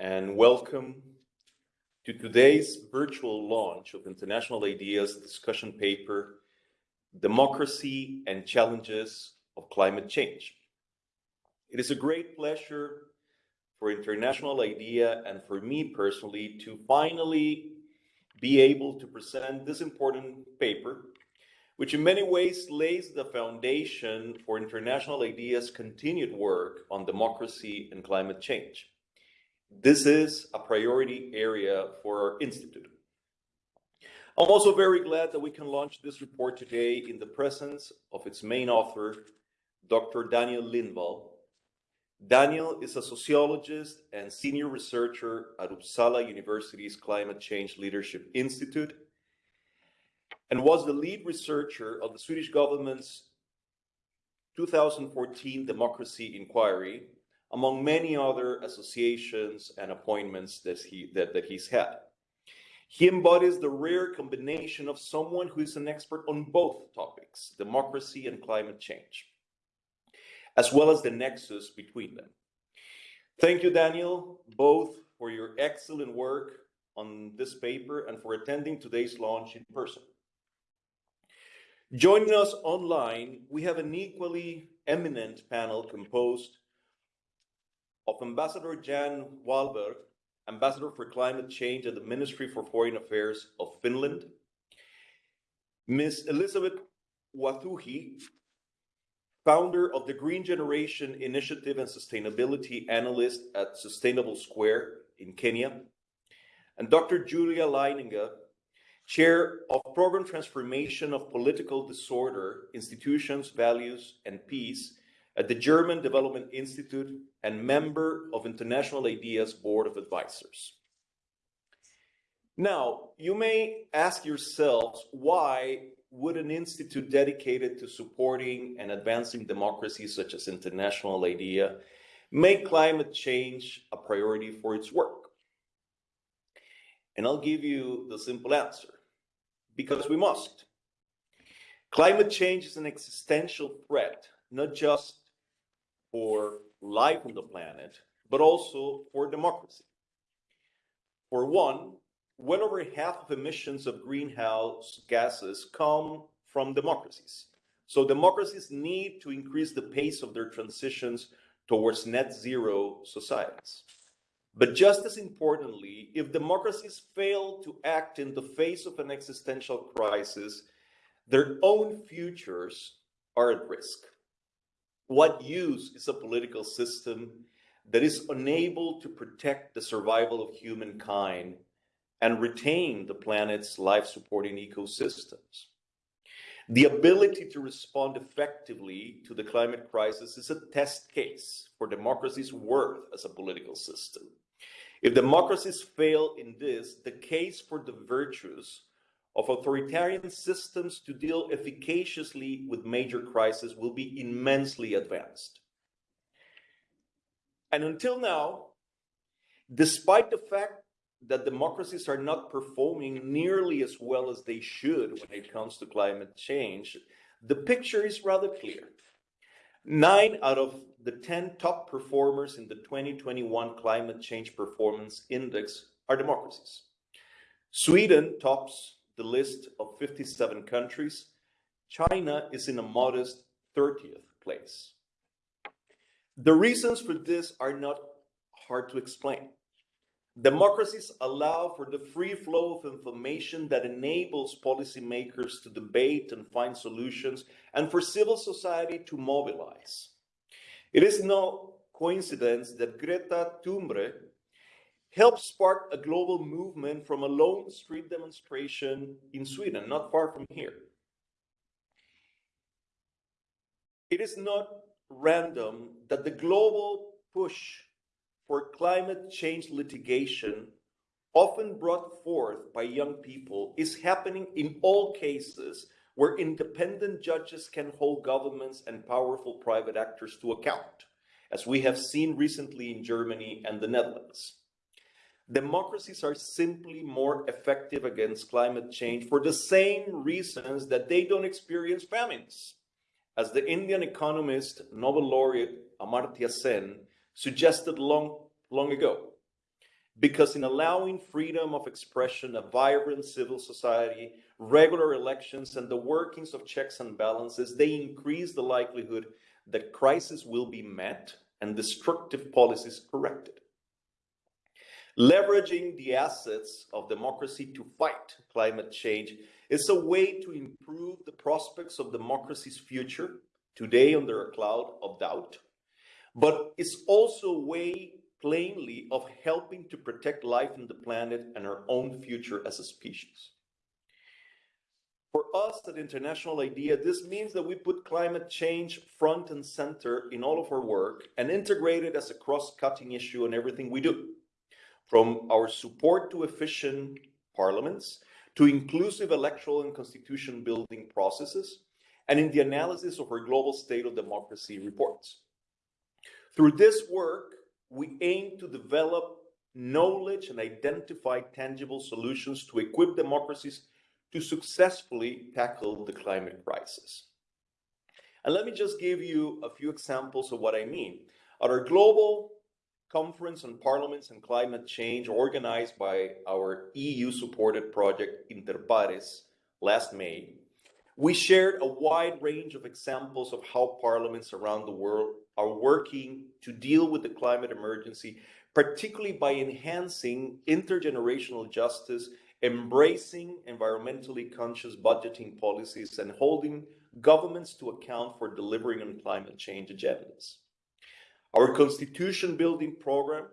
and welcome to today's virtual launch of International Ideas discussion paper, Democracy and Challenges of Climate Change. It is a great pleasure for International IDEA and for me personally to finally be able to present this important paper, which in many ways lays the foundation for International IDEA's continued work on democracy and climate change. This is a priority area for our institute. I'm also very glad that we can launch this report today in the presence of its main author, Dr. Daniel Lindvall. Daniel is a sociologist and senior researcher at Uppsala University's Climate Change Leadership Institute and was the lead researcher of the Swedish government's 2014 democracy inquiry, among many other associations and appointments that, he, that, that he's had. He embodies the rare combination of someone who is an expert on both topics, democracy and climate change, as well as the nexus between them. Thank you, Daniel, both for your excellent work on this paper and for attending today's launch in person. Joining us online, we have an equally eminent panel composed of Ambassador Jan Wahlberg, Ambassador for Climate Change at the Ministry for Foreign Affairs of Finland, Ms. Elizabeth Wathuti, founder of the Green Generation Initiative and Sustainability Analyst at Sustainable Square in Kenya, and Dr. Julia Leininger, Chair of Program Transformation of Political Disorder, Institutions, Values, and Peace at the German Development Institute and member of International Ideas Board of Advisors. Now, you may ask yourselves, why would an institute dedicated to supporting and advancing democracies such as International IDEA make climate change a priority for its work? And I'll give you the simple answer, because we must. Climate change is an existential threat, not just for life on the planet, but also for democracy. For one, well over half of emissions of greenhouse gases come from democracies. So democracies need to increase the pace of their transitions towards net zero societies. But just as importantly, if democracies fail to act in the face of an existential crisis, their own futures are at risk. What use is a political system that is unable to protect the survival of humankind and retain the planet's life-supporting ecosystems? The ability to respond effectively to the climate crisis is a test case for democracy's worth as a political system. If democracies fail in this, the case for the virtues of authoritarian systems to deal efficaciously with major crises will be immensely advanced. And until now, despite the fact that democracies are not performing nearly as well as they should when it comes to climate change, the picture is rather clear. Nine out of the 10 top performers in the 2021 Climate Change Performance Index are democracies. Sweden tops the list of 57 countries, China is in a modest 30th place. The reasons for this are not hard to explain. Democracies allow for the free flow of information that enables policymakers to debate and find solutions and for civil society to mobilize. It is no coincidence that Greta Thunberg helped spark a global movement from a lone street demonstration in Sweden, not far from here. It is not random that the global push for climate change litigation often brought forth by young people is happening in all cases where independent judges can hold governments and powerful private actors to account, as we have seen recently in Germany and the Netherlands democracies are simply more effective against climate change for the same reasons that they don't experience famines. As the Indian economist, Nobel laureate Amartya Sen suggested long, long ago, because in allowing freedom of expression, a vibrant civil society, regular elections, and the workings of checks and balances, they increase the likelihood that crisis will be met and destructive policies corrected. Leveraging the assets of democracy to fight climate change is a way to improve the prospects of democracy's future, today under a cloud of doubt, but it's also a way plainly of helping to protect life on the planet and our own future as a species. For us at International IDEA, this means that we put climate change front and center in all of our work and integrate it as a cross-cutting issue in everything we do. From our support to efficient parliaments, to inclusive electoral and constitution building processes, and in the analysis of our global state of democracy reports. Through this work, we aim to develop knowledge and identify tangible solutions to equip democracies to successfully tackle the climate crisis. And let me just give you a few examples of what I mean. At our global conference on parliaments and climate change organized by our EU-supported project Interpares last May, we shared a wide range of examples of how parliaments around the world are working to deal with the climate emergency, particularly by enhancing intergenerational justice, embracing environmentally conscious budgeting policies, and holding governments to account for delivering on climate change agendas. Our constitution building program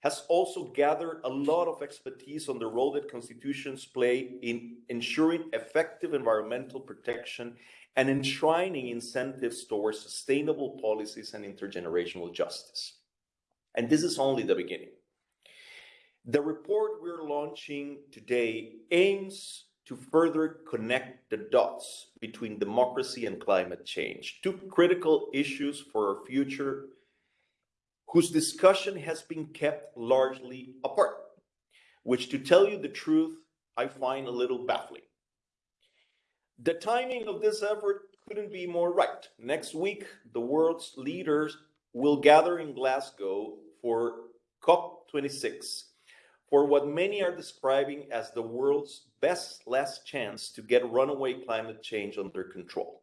has also gathered a lot of expertise on the role that constitutions play in ensuring effective environmental protection and enshrining incentives towards sustainable policies and intergenerational justice. And this is only the beginning. The report we're launching today aims to further connect the dots between democracy and climate change, two critical issues for our future whose discussion has been kept largely apart, which to tell you the truth, I find a little baffling. The timing of this effort couldn't be more right. Next week, the world's leaders will gather in Glasgow for COP26 for what many are describing as the world's best last chance to get runaway climate change under control.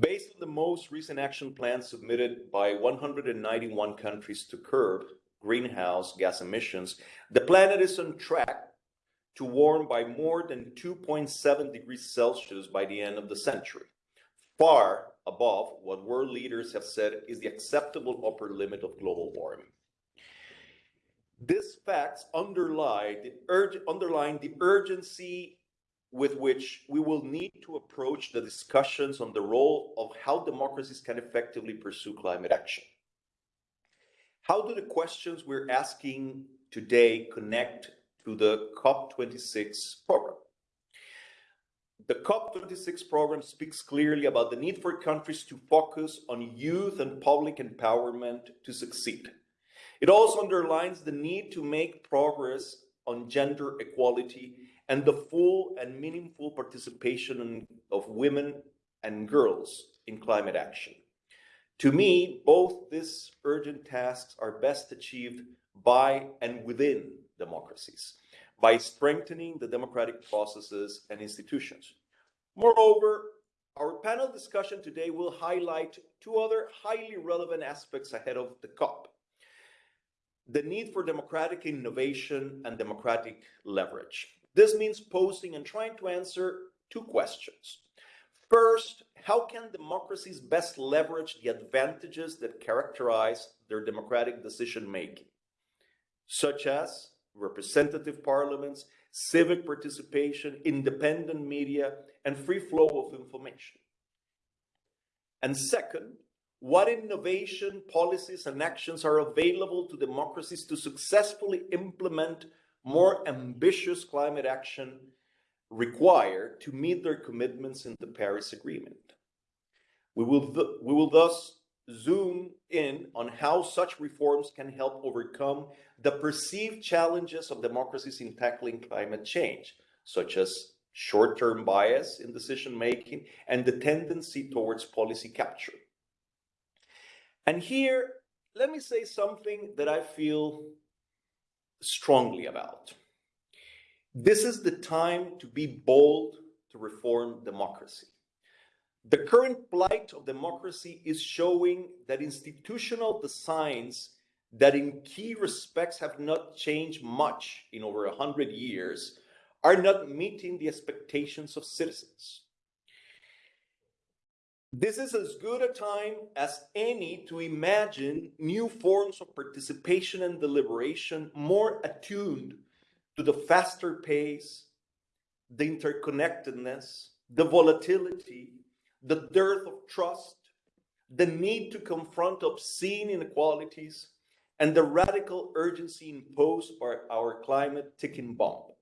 Based on the most recent action plan submitted by 191 countries to curb greenhouse gas emissions, the planet is on track to warm by more than 2.7 degrees Celsius by the end of the century, far above what world leaders have said is the acceptable upper limit of global warming. These facts underlie the, underline the urgency with which we will need to approach the discussions on the role of how democracies can effectively pursue climate action. How do the questions we're asking today connect to the COP26 program? The COP26 program speaks clearly about the need for countries to focus on youth and public empowerment to succeed. It also underlines the need to make progress on gender equality and the full and meaningful participation of women and girls in climate action. To me, both these urgent tasks are best achieved by and within democracies, by strengthening the democratic processes and institutions. Moreover, our panel discussion today will highlight two other highly relevant aspects ahead of the COP. The need for democratic innovation and democratic leverage. This means posing and trying to answer two questions. First, how can democracies best leverage the advantages that characterize their democratic decision making, such as representative parliaments, civic participation, independent media, and free flow of information? And second, what innovation, policies, and actions are available to democracies to successfully implement more ambitious climate action required to meet their commitments in the Paris Agreement. We will, we will thus zoom in on how such reforms can help overcome the perceived challenges of democracies in tackling climate change, such as short-term bias in decision-making and the tendency towards policy capture. And here, let me say something that I feel strongly about. This is the time to be bold to reform democracy. The current plight of democracy is showing that institutional designs that in key respects have not changed much in over a hundred years are not meeting the expectations of citizens. This is as good a time as any to imagine new forms of participation and deliberation more attuned to the faster pace, the interconnectedness, the volatility, the dearth of trust, the need to confront obscene inequalities, and the radical urgency imposed by our climate ticking bomb.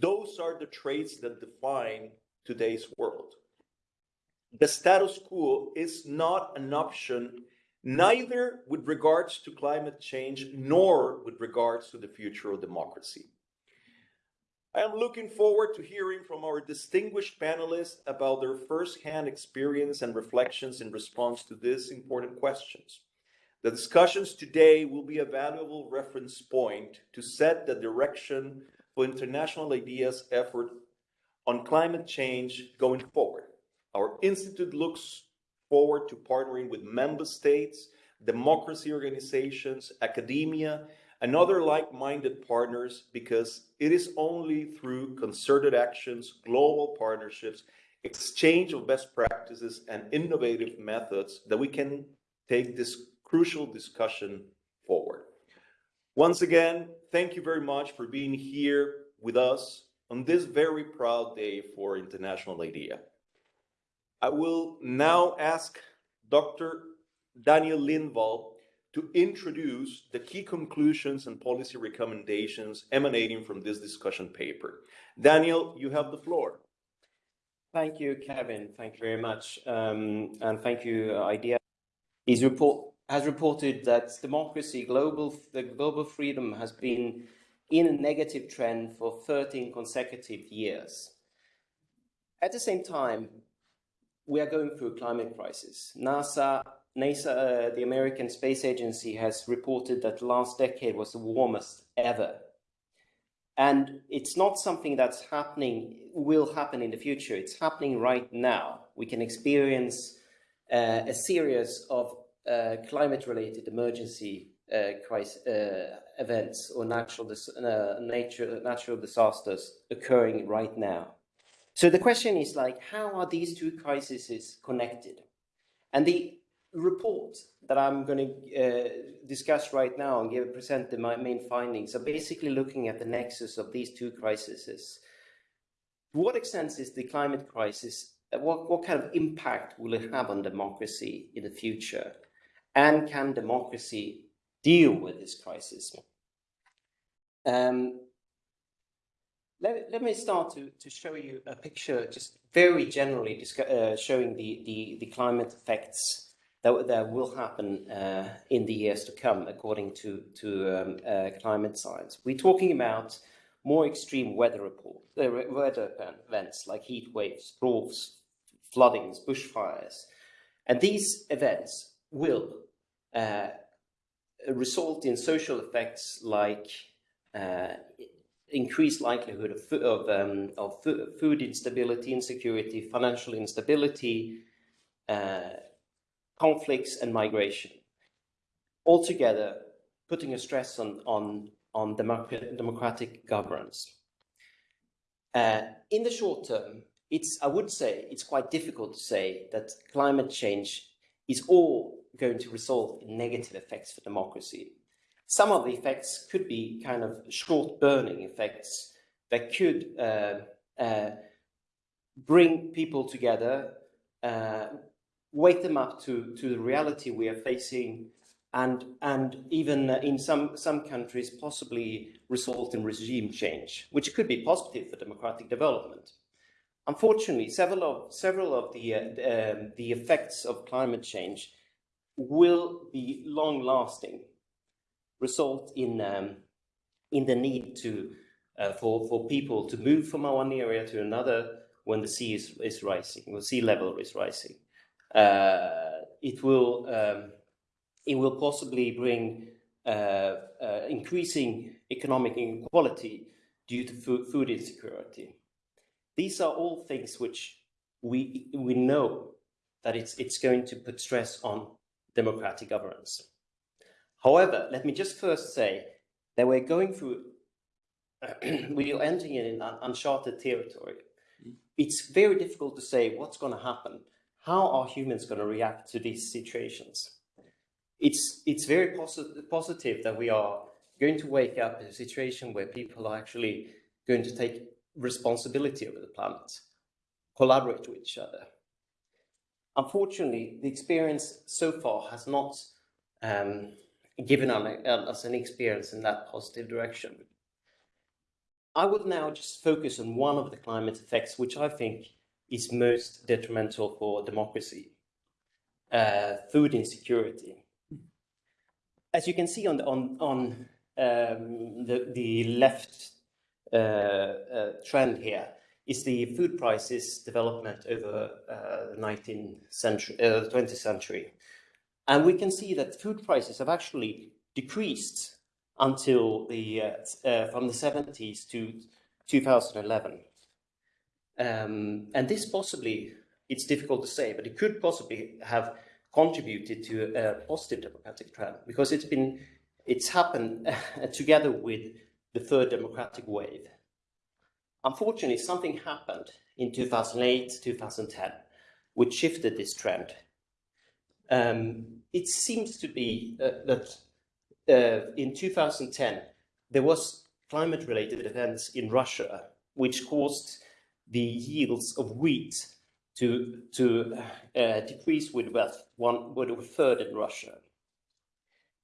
Those are the traits that define today's world. The status quo is not an option, neither with regards to climate change, nor with regards to the future of democracy. I am looking forward to hearing from our distinguished panelists about their firsthand experience and reflections in response to these important questions. The discussions today will be a valuable reference point to set the direction for international ideas effort on climate change going forward. Our institute looks forward to partnering with member states, democracy organizations, academia, and other like-minded partners because it is only through concerted actions, global partnerships, exchange of best practices, and innovative methods that we can take this crucial discussion forward. Once again, thank you very much for being here with us on this very proud day for International IDEA. I will now ask Dr. Daniel Lindvall to introduce the key conclusions and policy recommendations emanating from this discussion paper. Daniel, you have the floor. Thank you, Kevin. Thank you very much. Um, and thank you, uh, IDEA. His report has reported that democracy, global, the global freedom has been in a negative trend for 13 consecutive years. At the same time, we are going through a climate crisis. NASA NASA, uh, the American Space Agency, has reported that the last decade was the warmest ever. And it's not something that's happening, will happen in the future. It's happening right now. We can experience uh, a series of uh, climate-related emergency uh, crisis, uh, events or natural, dis uh, nature, natural disasters occurring right now. So the question is like, how are these two crises connected? And the report that I'm going to uh, discuss right now and give present the, my main findings are basically looking at the nexus of these two crises. To what extent is the climate crisis, uh, what, what kind of impact will it have on democracy in the future? And can democracy deal with this crisis? Um, let, let me start to, to show you a picture, just very generally uh, showing the, the, the climate effects that, that will happen uh, in the years to come, according to, to um, uh, climate science. We're talking about more extreme weather report, uh, weather events like heat waves, droughts, floodings, bushfires. And these events will uh, result in social effects like uh, increased likelihood of, of, um, of food instability, insecurity, financial instability, uh, conflicts and migration. Altogether, putting a stress on, on, on democratic, governance. Uh, in the short term, it's, I would say, it's quite difficult to say that climate change is all going to result in negative effects for democracy. Some of the effects could be kind of short burning effects that could uh, uh, bring people together, uh, wake them up to, to the reality we are facing and, and even in some, some countries possibly result in regime change, which could be positive for democratic development. Unfortunately, several of, several of the, uh, um, the effects of climate change will be long-lasting, result in, um, in the need to, uh, for, for people to move from one area to another when the sea is, is rising, when sea level is rising. Uh, it will um, it will possibly bring uh, uh, increasing economic inequality due to food, food insecurity. These are all things which we, we know that it's, it's going to put stress on democratic governance. However, let me just first say that we're going through, we are entering in an uncharted territory. It's very difficult to say what's going to happen. How are humans going to react to these situations? It's, it's very posi positive that we are going to wake up in a situation where people are actually going to take responsibility over the planet, collaborate with each other. Unfortunately, the experience so far has not um, given us an experience in that positive direction. I will now just focus on one of the climate effects, which I think is most detrimental for democracy, uh, food insecurity. As you can see on the, on, on um, the, the left uh, uh, trend here is the food prices development over uh, the 19th century, 20th century. And we can see that food prices have actually decreased until the uh, uh, from the 70s to 2011. Um, and this possibly, it's difficult to say, but it could possibly have contributed to a positive democratic trend because it's been, it's happened together with the third democratic wave. Unfortunately, something happened in 2008, 2010, which shifted this trend. Um, it seems to be uh, that uh, in 2010, there was climate-related events in Russia, which caused the yields of wheat to, to uh, decrease with about one, with a third in Russia.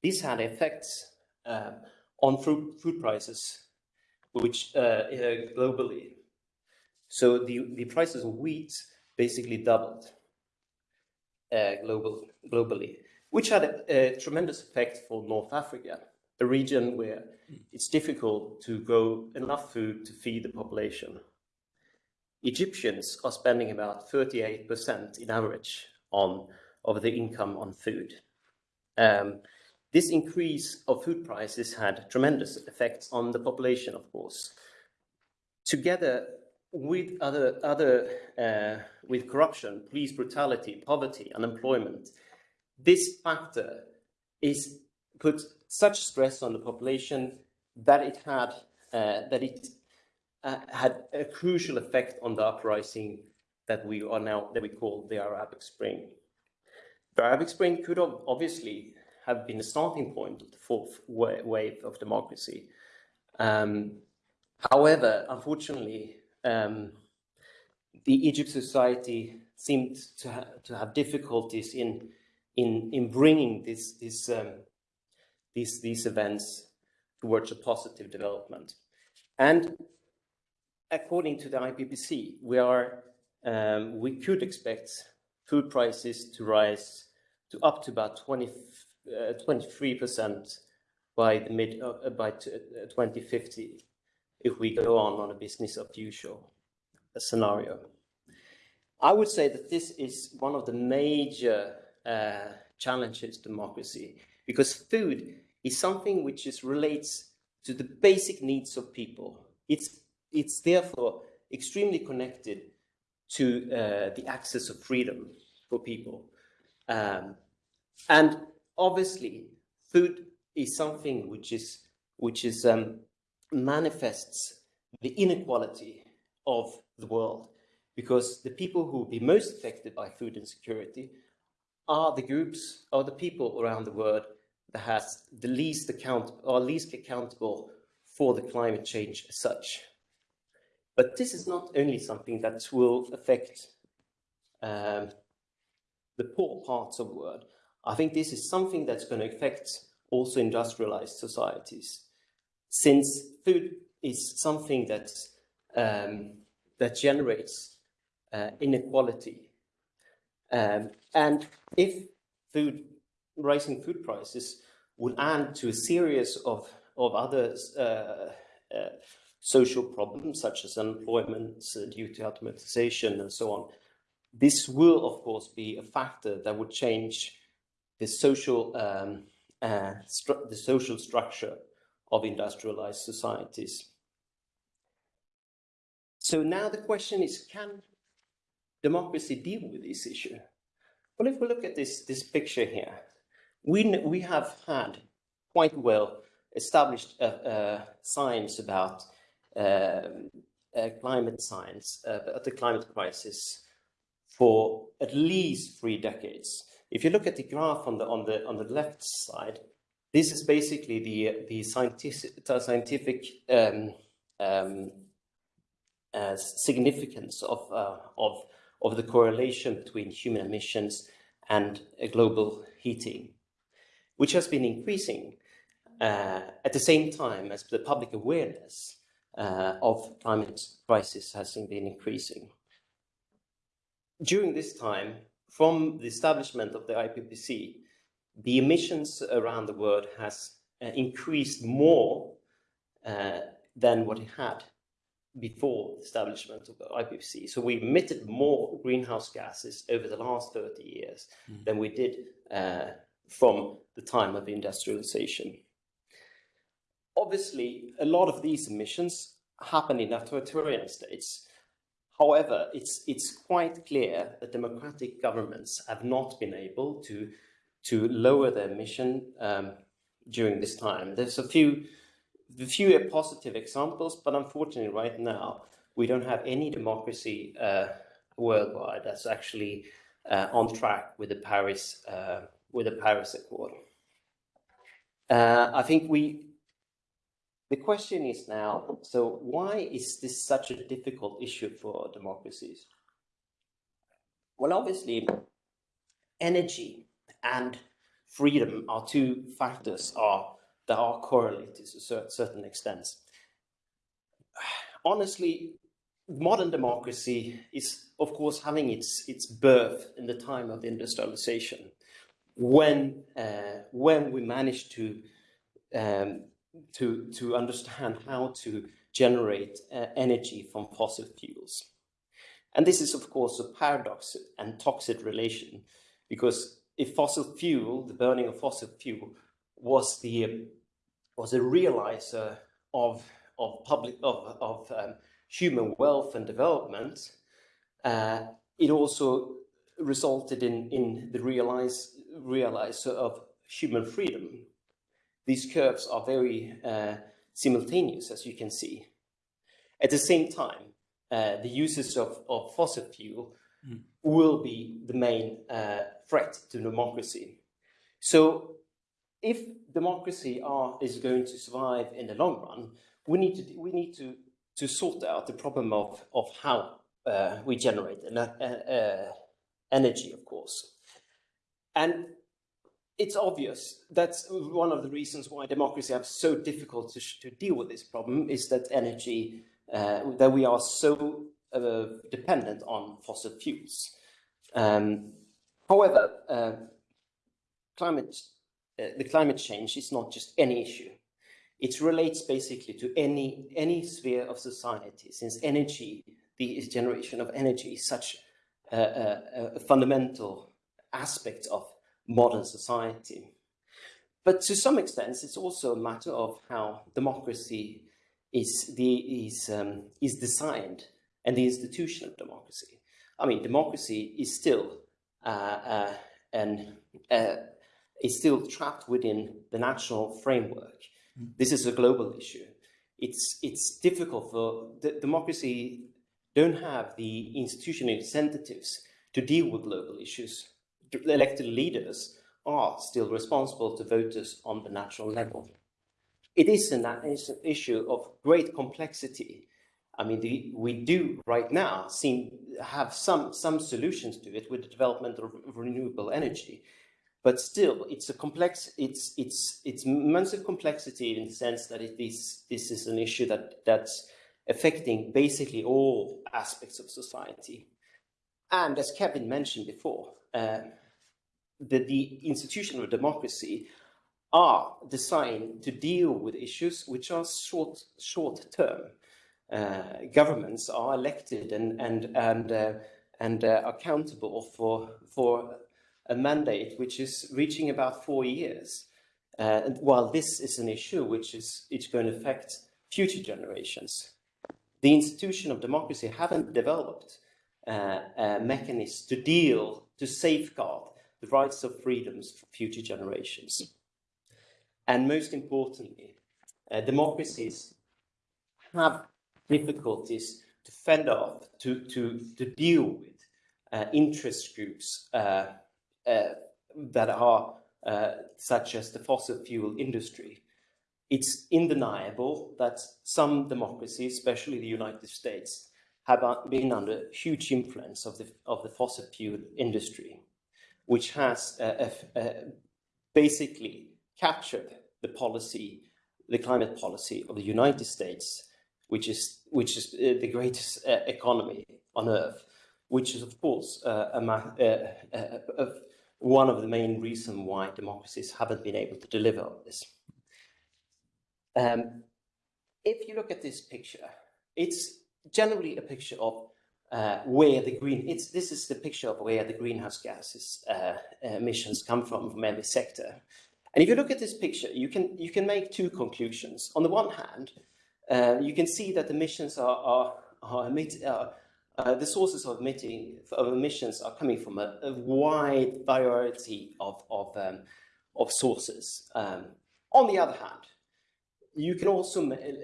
This had effects uh, on food, food prices which uh, uh, globally. So the, the prices of wheat basically doubled global, globally, which had a, a, tremendous effect for North Africa, a region where it's difficult to grow enough food to feed the population. Egyptians are spending about 38% in average on of the income on food. Um, this increase of food prices had tremendous effects on the population, of course. Together with other, other uh, with corruption, police brutality, poverty, unemployment, this factor is put such stress on the population that it had uh, that it uh, had a crucial effect on the uprising that we are now that we call the Arabic Spring. The Arabic Spring could have obviously have been the starting point of the fourth wave of democracy. Um, however, unfortunately, um, the Egypt society seemed to, ha to have difficulties in in in bringing this this um, these these events towards a positive development. And according to the IPPC, we are um, we could expect food prices to rise to up to about 20 23% by the mid uh, by 2050 if we go on on a business of usual scenario. I would say that this is one of the major uh, challenges democracy because food is something which is relates to the basic needs of people. It's, it's therefore extremely connected to uh, the access of freedom for people. Um, and obviously, food is something which is which is um, manifests the inequality of the world, because the people who will be most affected by food insecurity are the groups or the people around the world that has the least account or least accountable for the climate change as such. But this is not only something that will affect um, the poor parts of the world, I think this is something that's going to affect also industrialized societies, since food is something that um, that generates uh, inequality. Um, and if food, rising food prices would add to a series of, of other uh, uh, social problems, such as unemployment uh, due to automatization and so on, this will, of course, be a factor that would change the social um, uh, the social structure of industrialized societies. So now the question is, can democracy deal with this issue? Well, if we look at this, this picture here, we, we have had quite well established uh, uh, science about um, uh, climate science, uh, the climate crisis for at least three decades. If you look at the graph on the, on the, on the left side, this is basically the, the scientific, scientific um, um, uh, significance of, uh, of, of the correlation between human emissions and global heating, which has been increasing uh, at the same time as the public awareness uh, of climate crisis has been increasing. During this time, from the establishment of the IPCC, the emissions around the world has uh, increased more uh, than what it had before the establishment of the IPCC. So we emitted more greenhouse gases over the last 30 years mm. than we did uh, from the time of industrialization. Obviously, a lot of these emissions happen in authoritarian states. However, it's, it's quite clear that democratic governments have not been able to, to lower their emission um, during this time. There's a few, few positive examples, but unfortunately right now, we don't have any democracy uh, worldwide that's actually uh, on track with the Paris, uh, with the Paris Accord. Uh, I think we the question is now, so why is this such a difficult issue for democracies? Well, obviously, energy and freedom are two factors are, that are correlated to certain extent. Honestly, modern democracy is, of course, having its, its birth in the time of industrialization, when, uh, when we managed to um, to, to understand how to generate uh, energy from fossil fuels. And this is, of course, a paradox and toxic relation, because if fossil fuel, the burning of fossil fuel, was the was a realizer of of public of of um, human wealth and development, uh, it also resulted in in the realize realizer of human freedom these curves are very uh, simultaneous, as you can see. At the same time, uh, the uses of, of fossil fuel mm. will be the main uh, threat to democracy. So if democracy are, is going to survive in the long run, we need to, we need to, to sort out the problem of, of how uh, we generate uh, uh, energy, of course. And it's obvious that's one of the reasons why democracy is so difficult to, to, deal with this problem is that energy, uh, that we are so uh, dependent on fossil fuels. Um, however, uh, climate, uh, the climate change is not just any issue. It relates basically to any, any sphere of society, since energy, the generation of energy is such a, a, a fundamental aspect of modern society. But to some extent, it's also a matter of how democracy is, the, is, um, is designed and the institution of democracy. I mean, democracy is still uh, uh, and uh, is still trapped within the national framework. Mm. This is a global issue. It's it's difficult for the, democracy don't have the institutional incentives to deal with global issues elected leaders are still responsible to voters on the national level. It is an issue of great complexity. I mean, the, we do right now seem have some some solutions to it with the development of renewable energy, but still, it's a complex. It's it's it's massive complexity in the sense that it is this is an issue that that's affecting basically all aspects of society. And as Kevin mentioned before, uh, that the institution of democracy are designed to deal with issues which are short short term. Uh, governments are elected and and and uh, and uh, accountable for for a mandate which is reaching about four years. uh, while this is an issue which is it's going to affect future generations, the institution of democracy haven't developed uh, a mechanism to deal, to safeguard the rights of freedoms for future generations. And most importantly, uh, democracies have difficulties to fend off, to, to, to deal with uh, interest groups uh, uh that are uh, such as the fossil fuel industry. It's undeniable that some democracies, especially the United States, have been under huge influence of the, of the fossil fuel industry, which has uh, uh, basically captured the policy, the climate policy of the United States, which is, which is uh, the greatest uh, economy on earth, which is of course uh, one of the main reasons why democracies haven't been able to deliver on this. Um, if you look at this picture, it's generally a picture of uh, where the green, it's, this is the picture of where the greenhouse gases uh, emissions come from, from every sector. And if you look at this picture, you can, you can make two conclusions. On the one hand, uh, you can see that emissions are, are, are, emit, uh, uh, the sources of, emitting, of emissions are coming from a, a wide variety of, of, um, of sources. Um, on the other hand, you can also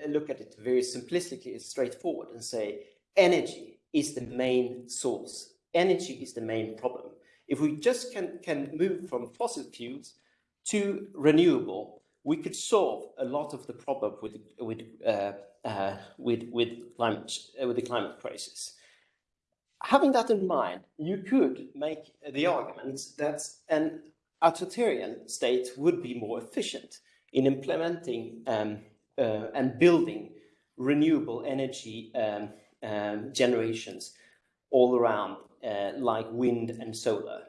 look at it very simplistically, straightforward, and say energy is the main source. Energy is the main problem. If we just can, can move from fossil fuels to renewable, we could solve a lot of the problem with, with, uh, uh, with, with, climate, uh, with the climate crisis having that in mind, you could make the argument that an authoritarian state would be more efficient in implementing um, uh, and building renewable energy um, um, generations all around, uh, like wind and solar.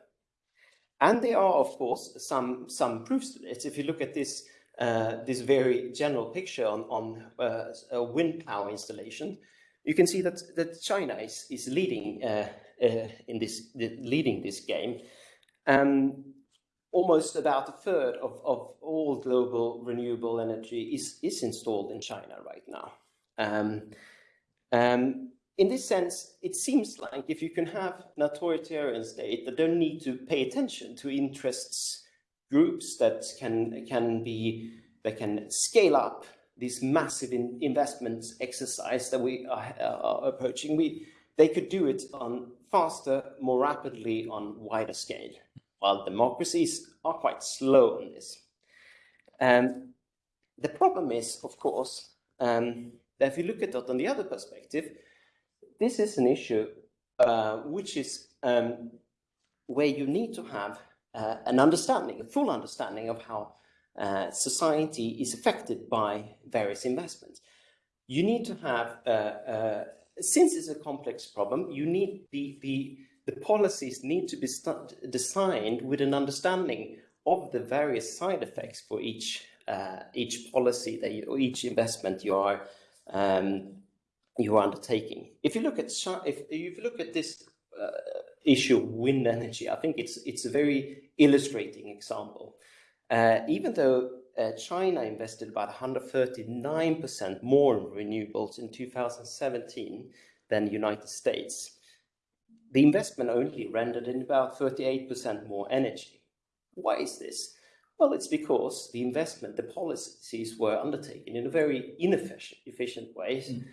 And there are, of course, some, some proofs to this. If you look at this, uh, this very general picture on, on uh, a wind power installation, you can see that, that China is, is leading uh, uh, in this leading this game. Um, almost about a third of, of all global renewable energy is, is installed in China right now. Um, um, in this sense, it seems like if you can have an authoritarian state that don't need to pay attention to interests groups that can can be that can scale up this massive in investments exercise that we are, are, approaching, we, they could do it on faster, more rapidly, on wider scale, while democracies are quite slow on this. Um, the problem is, of course, um, that if you look at it on the other perspective, this is an issue uh, which is um, where you need to have uh, an understanding, a full understanding of how uh, society is affected by various investments. You need to have, uh, uh, since it's a complex problem, you need the, the, the policies need to be designed with an understanding of the various side effects for each uh, each policy that you, or each investment you are um, you are undertaking. If you look at if, if you look at this uh, issue of wind energy, I think it's it's a very illustrating example. Uh, even though uh, China invested about 139% more in renewables in 2017 than the United States, the investment only rendered in about 38% more energy. Why is this? Well, it's because the investment, the policies were undertaken in a very inefficient efficient way. Mm.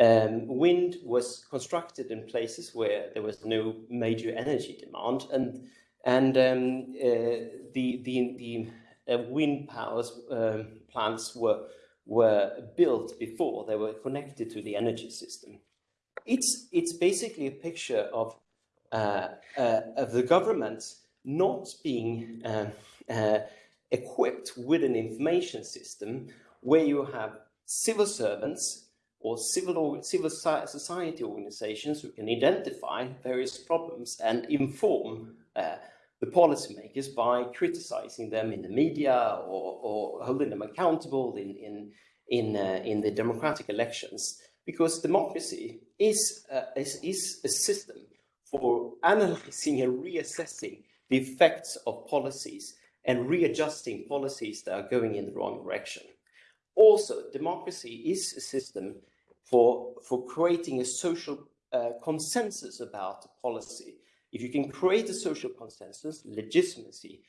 Um, wind was constructed in places where there was no major energy demand, and and um, uh, the, the, the uh, wind power um, plants were, were built before they were connected to the energy system. It's, it's basically a picture of, uh, of the government not being uh, equipped with an information system where you have civil servants or civil, civil society organizations who can identify various problems and inform uh, the policymakers by criticizing them in the media or, or holding them accountable in, in, in, uh, in the democratic elections. Because democracy is, uh, is, is a system for analyzing and reassessing the effects of policies and readjusting policies that are going in the wrong direction. Also, democracy is a system for, for creating a social uh, consensus about policy. If you can create a social consensus, legitimacy,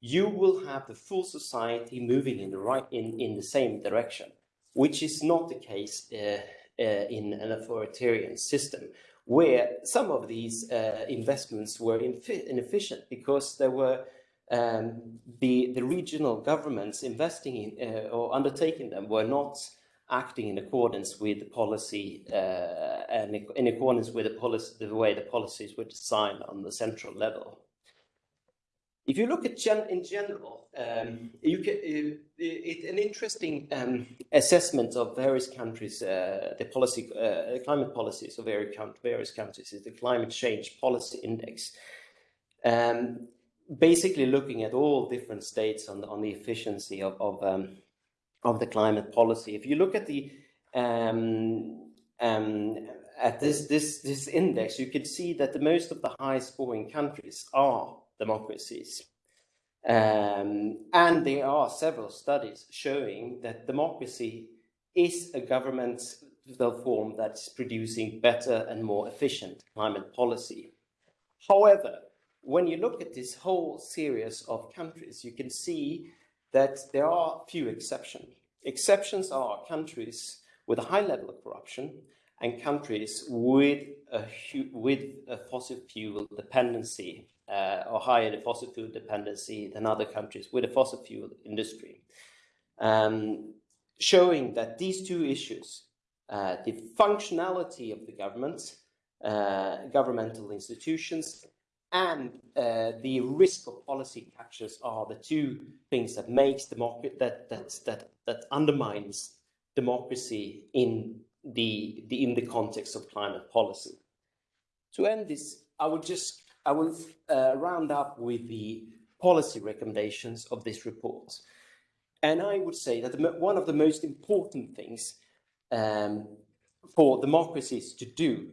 you will have the full society moving in the right in, in the same direction, which is not the case uh, uh, in an authoritarian system, where some of these uh, investments were inefficient because there were um, the the regional governments investing in uh, or undertaking them were not acting in accordance with the policy uh, and in accordance with the policy the way the policies were designed on the central level. If you look at gen in general, um, you can uh, it, an interesting um, assessment of various countries, uh, the policy, uh, climate policies of various, various countries is the Climate Change Policy Index. Um, basically looking at all different states on the, on the efficiency of, of, um, of the climate policy. If you look at the um, um, at this, this, this index, you can see that the most of the high scoring countries are democracies. Um, and there are several studies showing that democracy is a governmental form that's producing better and more efficient climate policy. However, when you look at this whole series of countries, you can see that there are few exceptions. Exceptions are countries with a high level of corruption and countries with a, with a fossil fuel dependency uh, or higher fossil fuel dependency than other countries with a fossil fuel industry. Um, showing that these two issues, uh, the functionality of the government, uh, governmental institutions, and uh, the risk of policy captures are the two things that makes democracy that that that that undermines democracy in the, the in the context of climate policy. To end this, I would just I will uh, round up with the policy recommendations of this report. And I would say that the, one of the most important things um, for democracies to do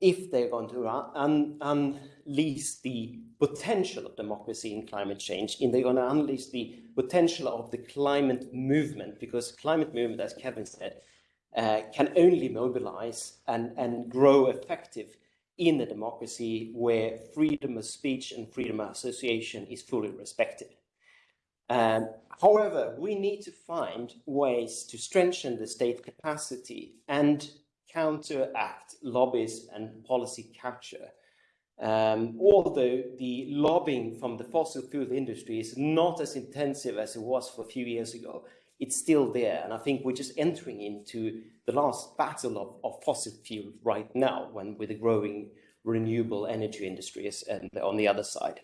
if they're going to un unleash the potential of democracy in climate change, and they're going to unleash the potential of the climate movement, because climate movement, as Kevin said, uh, can only mobilize and, and grow effective in a democracy where freedom of speech and freedom of association is fully respected. Um, however, we need to find ways to strengthen the state capacity and counteract lobbies and policy capture. Um, although the lobbying from the fossil fuel industry is not as intensive as it was for a few years ago, it's still there. And I think we're just entering into the last battle of, of fossil fuel right now when with the growing renewable energy industries and on the other side.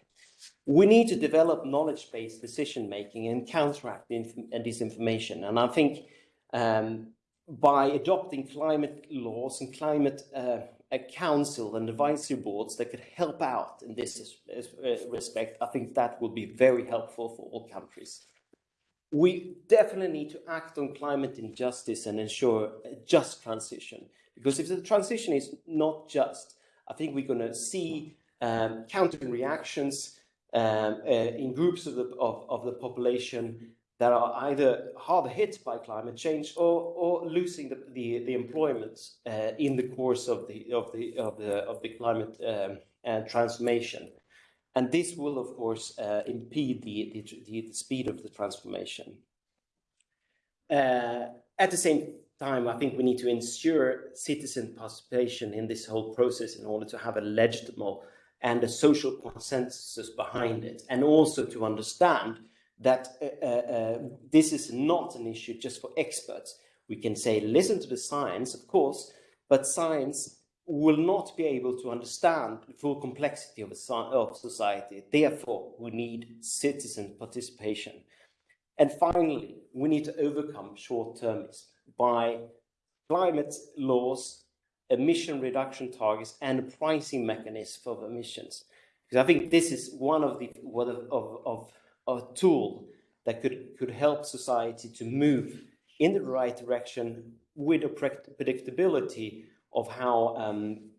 We need to develop knowledge-based decision-making and counteract the disinformation. And I think um, by adopting climate laws and climate uh, council and advisory boards that could help out in this uh, respect, I think that will be very helpful for all countries we definitely need to act on climate injustice and ensure a just transition. Because if the transition is not just, I think we're going to see um, counter reactions um, uh, in groups of the, of, of the population that are either hard hit by climate change or, or losing the, the, the employment uh, in the course of the, of the, of the, of the climate um, uh, transformation. And this will, of course, uh, impede the, the, the, speed of the transformation. Uh, at the same time, I think we need to ensure citizen participation in this whole process in order to have a legitimate and a social consensus behind it, and also to understand that uh, uh, uh, this is not an issue just for experts. We can say, listen to the science, of course, but science will not be able to understand the full complexity of, of society. Therefore, we need citizen participation. And finally, we need to overcome short-termism by climate laws, emission reduction targets, and a pricing mechanism for emissions. Because I think this is one of the one of, of, of a tool that could, could help society to move in the right direction with a predictability of how um,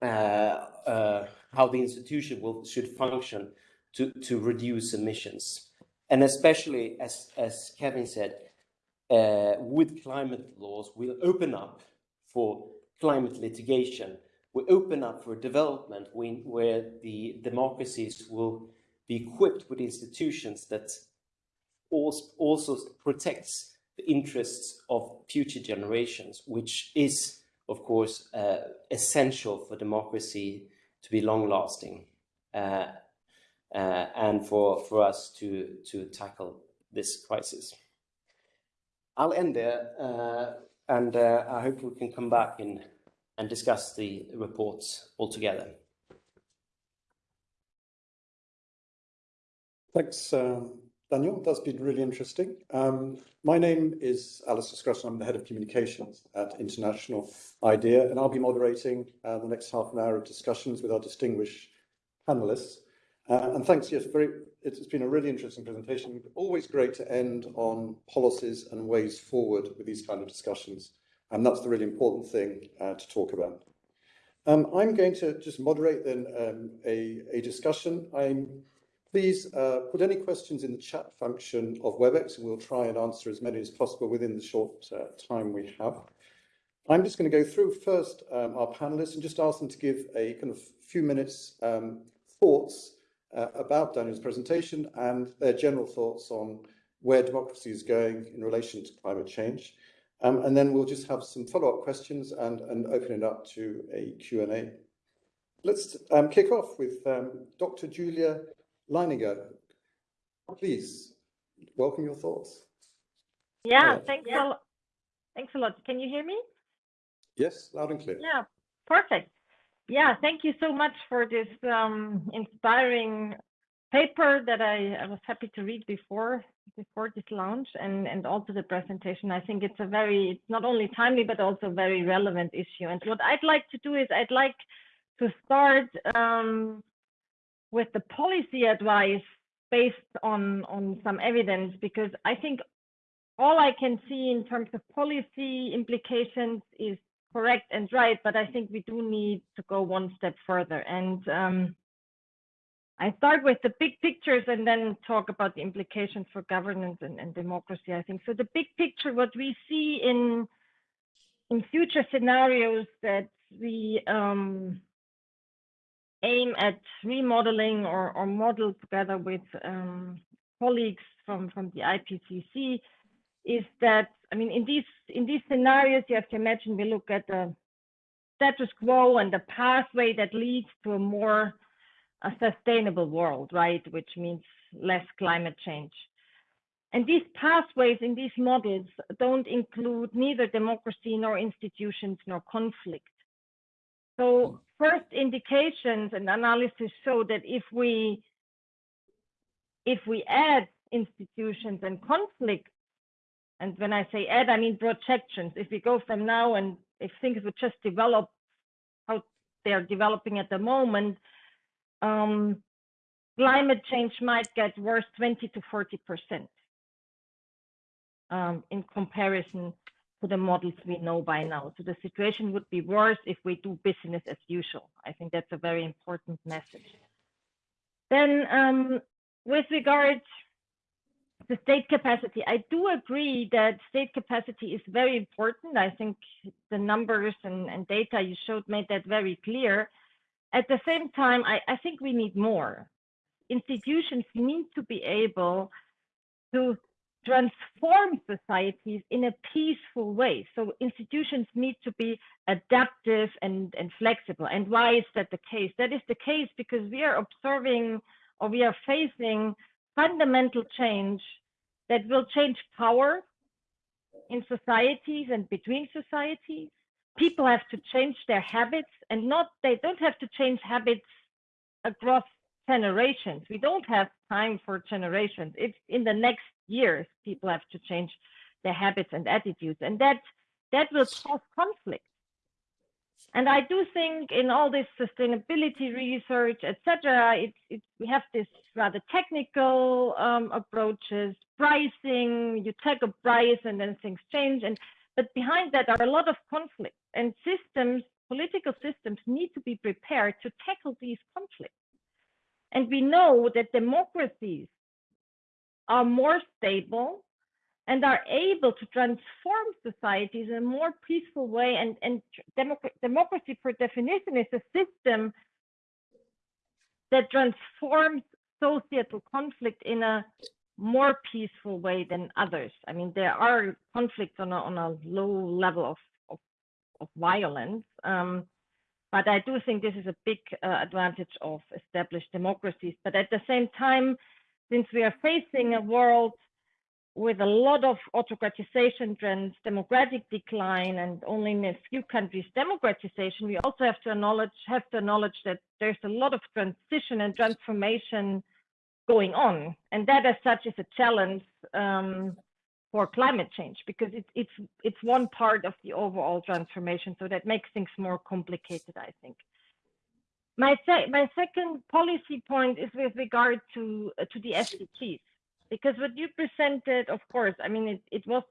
uh, uh, how the institution will should function to to reduce emissions. and especially as as Kevin said, uh, with climate laws, we'll open up for climate litigation. We open up for development when, where the democracies will be equipped with institutions that also protects the interests of future generations, which is, of course, uh, essential for democracy to be long-lasting uh, uh, and for, for us to, to tackle this crisis. I'll end there, uh, and uh, I hope we can come back in and discuss the reports all Thanks, um, Daniel. That's been really interesting. Um, my name is Alistair Scrutton. I'm the Head of Communications at International IDEA, and I'll be moderating uh, the next half an hour of discussions with our distinguished panelists. Uh, and thanks, yes, very, it's been a really interesting presentation. Always great to end on policies and ways forward with these kind of discussions. And that's the really important thing uh, to talk about. Um, I'm going to just moderate then um, a, a discussion. I'm Please uh, put any questions in the chat function of WebEx and we'll try and answer as many as possible within the short uh, time we have. I'm just going to go through first um, our panelists and just ask them to give a kind of few minutes um, thoughts uh, about Daniel's presentation and their general thoughts on where democracy is going in relation to climate change. Um, and then we'll just have some follow-up questions and, and open it up to a Q&A. Let's um, kick off with um, Dr. Julia Leininger. Please, welcome your thoughts. Yeah, thanks yeah. a lot. Thanks a lot. Can you hear me? Yes, loud and clear. Yeah, perfect. Yeah, thank you so much for this um, inspiring paper that I, I, was happy to read before before this launch and and also the presentation. I think it's a very it's not only timely but also very relevant issue. And what I'd like to do is I'd like to start um, with the policy advice based on on some evidence because I think all I can see in terms of policy implications is correct and right, but I think we do need to go one step further. And um, I start with the big pictures and then talk about the implications for governance and, and democracy. I think so. The big picture, what we see in in future scenarios that we um, aim at remodeling or, or model together with um, colleagues from from the IPCC is that I mean, in these in these scenarios, you have to imagine we look at the status quo and the pathway that leads to a more a sustainable world, right? Which means less climate change. And these pathways in these models don't include neither democracy nor institutions nor conflict. So first indications and analysis show that if we if we add institutions and conflict and when I say add, I mean projections. If we go from now and if things would just develop how they're developing at the moment, um, climate change might get worse 20 to 40 percent um, in comparison to the models we know by now. So the situation would be worse if we do business as usual. I think that's a very important message. Then um, with regard to state capacity, I do agree that state capacity is very important. I think the numbers and, and data you showed made that very clear. At the same time, I, I think we need more. Institutions need to be able to transform societies in a peaceful way. So institutions need to be adaptive and, and flexible. And why is that the case? That is the case because we are observing or we are facing fundamental change that will change power in societies and between societies. People have to change their habits and not, they don't have to change habits across generations. We don't have time for generations. It's in the next years, people have to change their habits and attitudes. And that, that will cause conflict. And I do think in all this sustainability research, etc., it, it, we have this rather technical um, approaches, pricing, you take a price and then things change. And but behind that are a lot of conflicts and systems, political systems need to be prepared to tackle these conflicts. And we know that democracies are more stable and are able to transform societies in a more peaceful way. And, and democ- democracy, per definition, is a system that transforms societal conflict in a more peaceful way than others. I mean, there are conflicts on a, on a low level of, of, of violence. Um, but I do think this is a big uh, advantage of established democracies. But at the same time, since we are facing a world with a lot of autocratization trends, democratic decline, and only in a few countries democratization, we also have to acknowledge have to acknowledge that there's a lot of transition and transformation going on, and that as such is a challenge um, for climate change because it, it's it's one part of the overall transformation. So that makes things more complicated, I think. My se my second policy point is with regard to uh, to the SDGs because what you presented, of course, I mean it, it was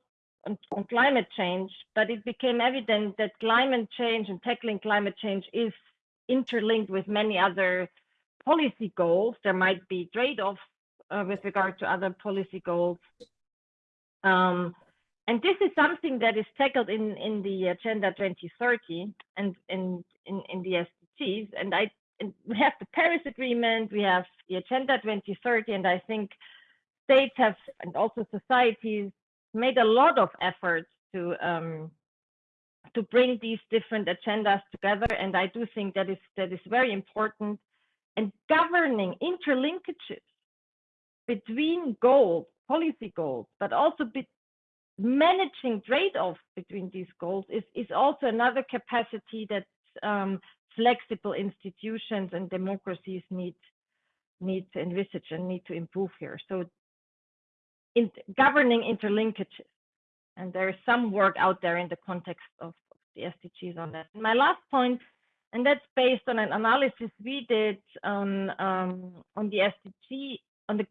on, on climate change, but it became evident that climate change and tackling climate change is interlinked with many other policy goals. There might be trade-offs uh, with regard to other policy goals. Um, and this is something that is tackled in, in the Agenda 2030 and in, in, in the SDGs. And I and we have the Paris Agreement, we have the Agenda 2030, and I think states have and also societies made a lot of efforts to um, to bring these different agendas together. And I do think that is that is very important. And governing interlinkages between goals, policy goals, but also managing trade-offs between these goals is, is also another capacity that um, flexible institutions and democracies need need to envisage and need to improve here. So in governing interlinkages, and there is some work out there in the context of, of the SDGs on that. And my last point, and that's based on an analysis we did on um, on the SDG on the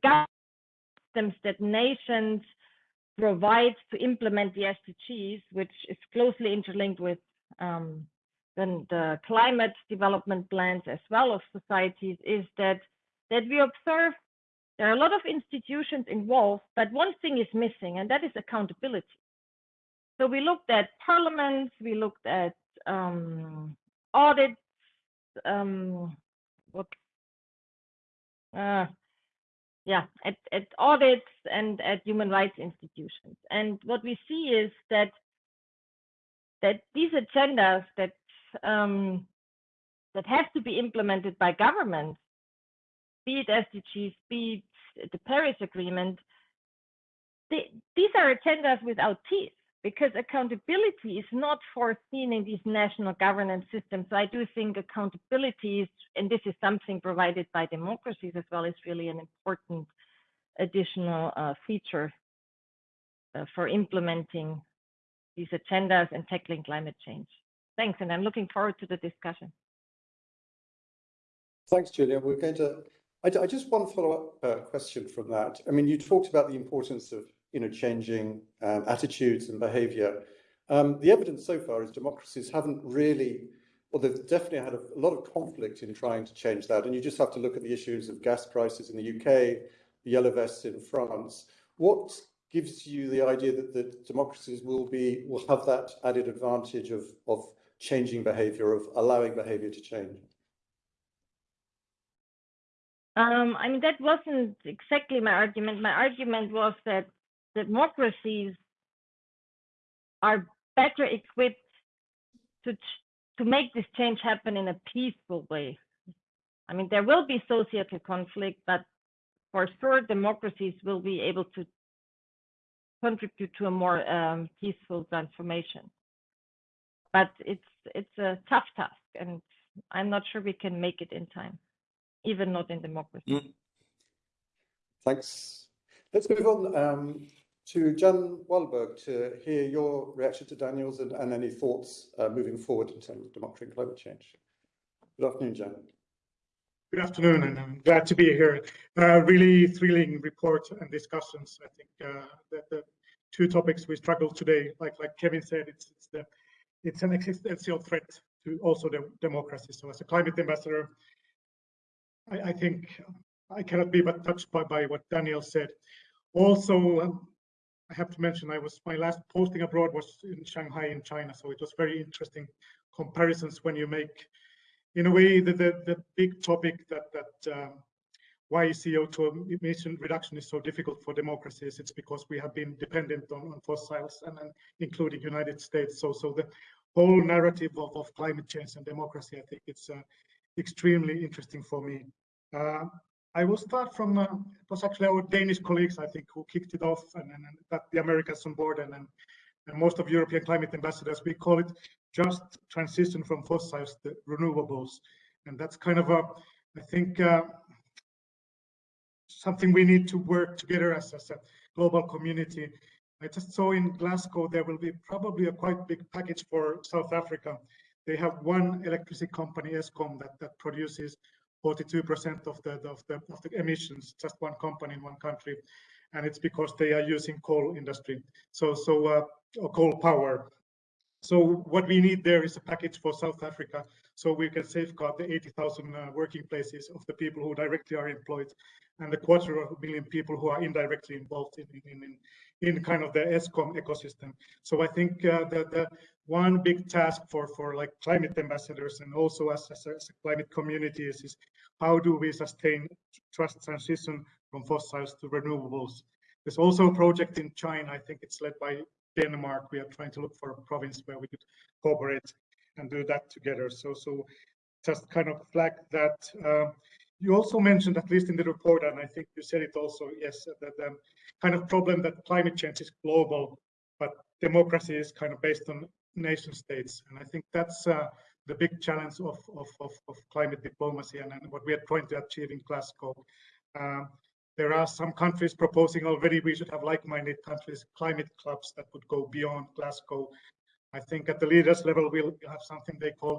systems that nations provide to implement the SDGs, which is closely interlinked with um, then the climate development plans as well of societies, is that that we observe there are a lot of institutions involved, but one thing is missing, and that is accountability. So we looked at parliaments, we looked at um, audits, um, what, uh, yeah, at, at audits and at human rights institutions. And what we see is that that these agendas that um, that have to be implemented by governments, be it SDGs, be it the Paris Agreement, they, these are agendas without teeth because accountability is not foreseen in these national governance systems. So I do think accountability is, and this is something provided by democracies as well, is really an important additional uh, feature uh, for implementing these agendas and tackling climate change. Thanks, and I'm looking forward to the discussion. Thanks, Julia. We're going to. I, I just one follow-up uh, question from that. I mean, you talked about the importance of you know changing um, attitudes and behaviour. Um, the evidence so far is democracies haven't really, well, they've definitely had a, a lot of conflict in trying to change that. And you just have to look at the issues of gas prices in the UK, the yellow vests in France. What gives you the idea that, the democracies will be will have that added advantage of of changing behavior, of allowing behavior to change? Um, I mean, that wasn't exactly my argument. My argument was that democracies are better equipped to to make this change happen in a peaceful way. I mean, there will be societal conflict, but for sure, democracies will be able to contribute to a more um, peaceful transformation but it's it's a tough task, and I'm not sure we can make it in time, even not in democracy. Mm. Thanks. Let's move on um, to Jan Wahlberg to hear your reaction to Daniel's and, and any thoughts uh, moving forward in terms of democracy and climate change. Good afternoon, Jan. Good afternoon, and I'm glad to be here. Uh, really thrilling report and discussions. I think uh, that the two topics we struggled today, like like Kevin said, it's, it's the it's an existential threat to also the democracy. So as a climate ambassador, I, I think I cannot be but touched by, by what Daniel said. also, um, I have to mention, I was my last posting abroad was in Shanghai in China, so it was very interesting comparisons when you make, in a way, the the, the big topic that that um, why CO2 emission reduction is so difficult for democracies. It's because we have been dependent on, on fossils, and, and including United States. So so the whole narrative of, of climate change and democracy, I think it's uh, extremely interesting for me. Uh, I will start from, uh, it was actually our Danish colleagues, I think, who kicked it off and, and got the Americans on board and, and, and most of European climate ambassadors, we call it just transition from fossils to renewables. And that's kind of a, I think, uh, something we need to work together as, as a global community. I just saw in Glasgow, there will be probably a quite big package for South Africa. They have one electricity company, Eskom, that, that produces 42% of the, of the of the emissions, just one company in one country, and it's because they are using coal industry, so so uh, coal power. So what we need there is a package for South Africa, so we can safeguard the 80,000 uh, working places of the people who directly are employed, and the quarter of a million people who are indirectly involved in in, in, in kind of the Eskom ecosystem. So I think uh, that the one big task for for like climate ambassadors and also as, as, as climate community is, is how do we sustain trust transition from fossils to renewables? There's also a project in China, I think it's led by Denmark. We are trying to look for a province where we could cooperate and do that together. So, so just kind of flag that. Uh, you also mentioned, at least in the report, and I think you said it also, yes, that the kind of problem that climate change is global, but democracy is kind of based on nation states. And I think that's uh, the big challenge of, of, of, of climate diplomacy and, and, what we are trying to achieve in Glasgow. Um, there are some countries proposing already we should have like-minded countries, climate clubs that would go beyond Glasgow. I think at the leaders level, we'll have something they call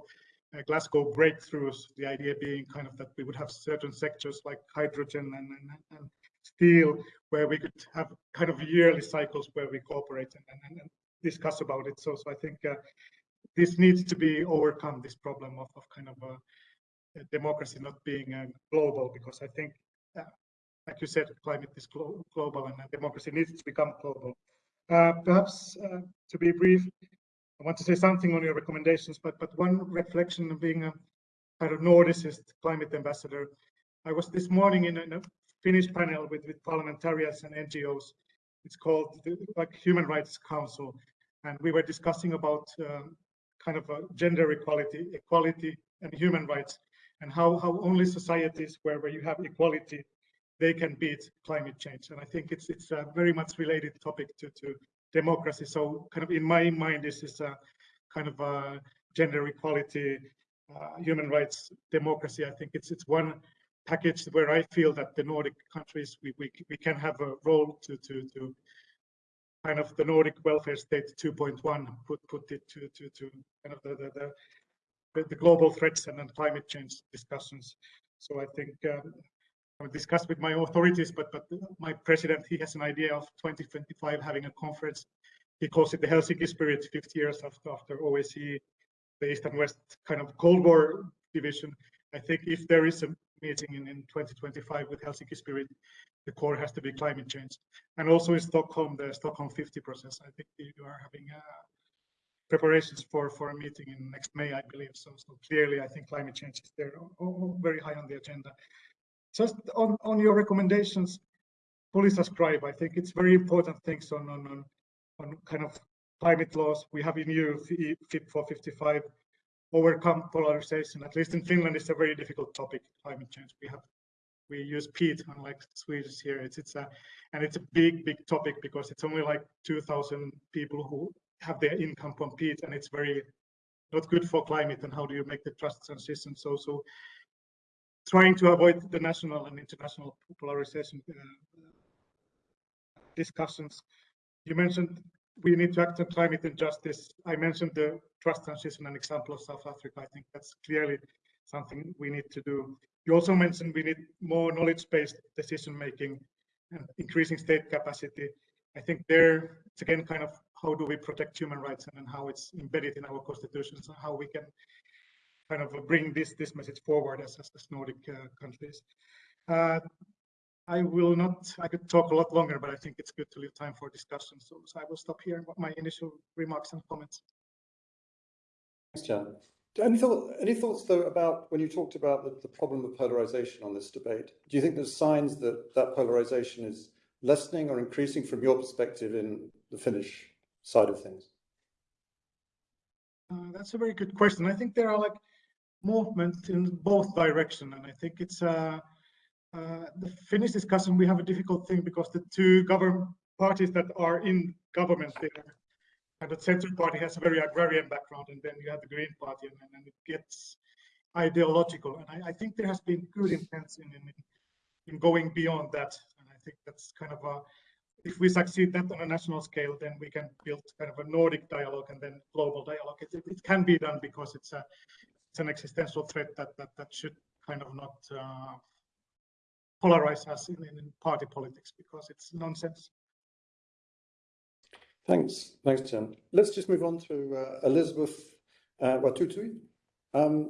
uh, Glasgow breakthroughs, the idea being kind of that we would have certain sectors like hydrogen and, and, and steel, where we could have kind of yearly cycles where we cooperate and, and, and discuss about it. So, so I think uh, this needs to be overcome, this problem of, of kind of a democracy not being uh, global, because I think, uh, like you said, climate is glo global and democracy needs to become global. Uh, perhaps uh, to be brief, I want to say something on your recommendations, but but one reflection of being a kind of Nordicist climate ambassador. I was this morning in a, in a Finnish panel with, with parliamentarians and NGOs. It's called the, like Human Rights Council, and we were discussing about um, kind of gender equality, equality and human rights, and how, how only societies where, where you have equality, they can beat climate change. And I think it's it's a very much related topic to, to democracy. So kind of in my mind, this is a kind of a gender equality, uh, human rights, democracy. I think it's it's one package where I feel that the Nordic countries we we, we can have a role to to to kind of the Nordic welfare state 2.1 put put it to to to kind of the the, the, the global threats and then climate change discussions. So I think um, discussed with my authorities, but but my president he has an idea of 2025 having a conference. He calls it the Helsinki Spirit, 50 years after after OSCE, the East and West kind of Cold War division. I think if there is a meeting in, in 2025 with Helsinki Spirit, the core has to be climate change. And also in Stockholm, the Stockholm 50 process, I think you are having uh, preparations for, for a meeting in next May, I believe. So, so clearly, I think climate change is there very high on the agenda. Just on, on your recommendations, fully subscribe. I think it's very important things on, on, on, on kind of climate laws. We have in EU Fit for 55 overcome polarization. At least in Finland, it's a very difficult topic, climate change. We have we use peat, unlike Swedes here. It's it's a and it's a big big topic because it's only like 2,000 people who have their income from peat, and it's very not good for climate. And how do you make the trust transition? So so trying to avoid the national and international polarization uh, discussions. You mentioned we need to act on climate injustice. I mentioned the trust transition, an example of South Africa. I think that's clearly something we need to do. You also mentioned we need more knowledge-based decision making and increasing state capacity. I think there it's again kind of how do we protect human rights and, and how it's embedded in our constitutions and how we can kind of bring this this message forward as, as, as Nordic uh, countries. Uh, I will not, I could talk a lot longer, but I think it's good to leave time for discussion. So, so I will stop here with my initial remarks and comments. Thanks, Jan. Any thought, any thoughts though about when you talked about the, the problem of polarization on this debate? Do you think there's signs that that polarization is lessening or increasing from your perspective in the Finnish side of things? Uh, that's a very good question. I think there are like movements in both direction, and I think it's uh, uh, the Finnish discussion. We have a difficult thing because the two government parties that are in government there, and the Centre Party has a very agrarian background, and then you have the Green Party, and, and it gets ideological. And I, I, think there has been good intent in, in in going beyond that, and I think that's kind of a if we succeed that on a national scale, then we can build kind of a Nordic dialogue and then global dialogue. It, it, can be done because it's a it's an existential threat that that, that should kind of not uh, polarize us in, in party politics because it's nonsense. Thanks, thanks, Tim. Let's just move on to uh, Elizabeth uh, Wathuti. Um,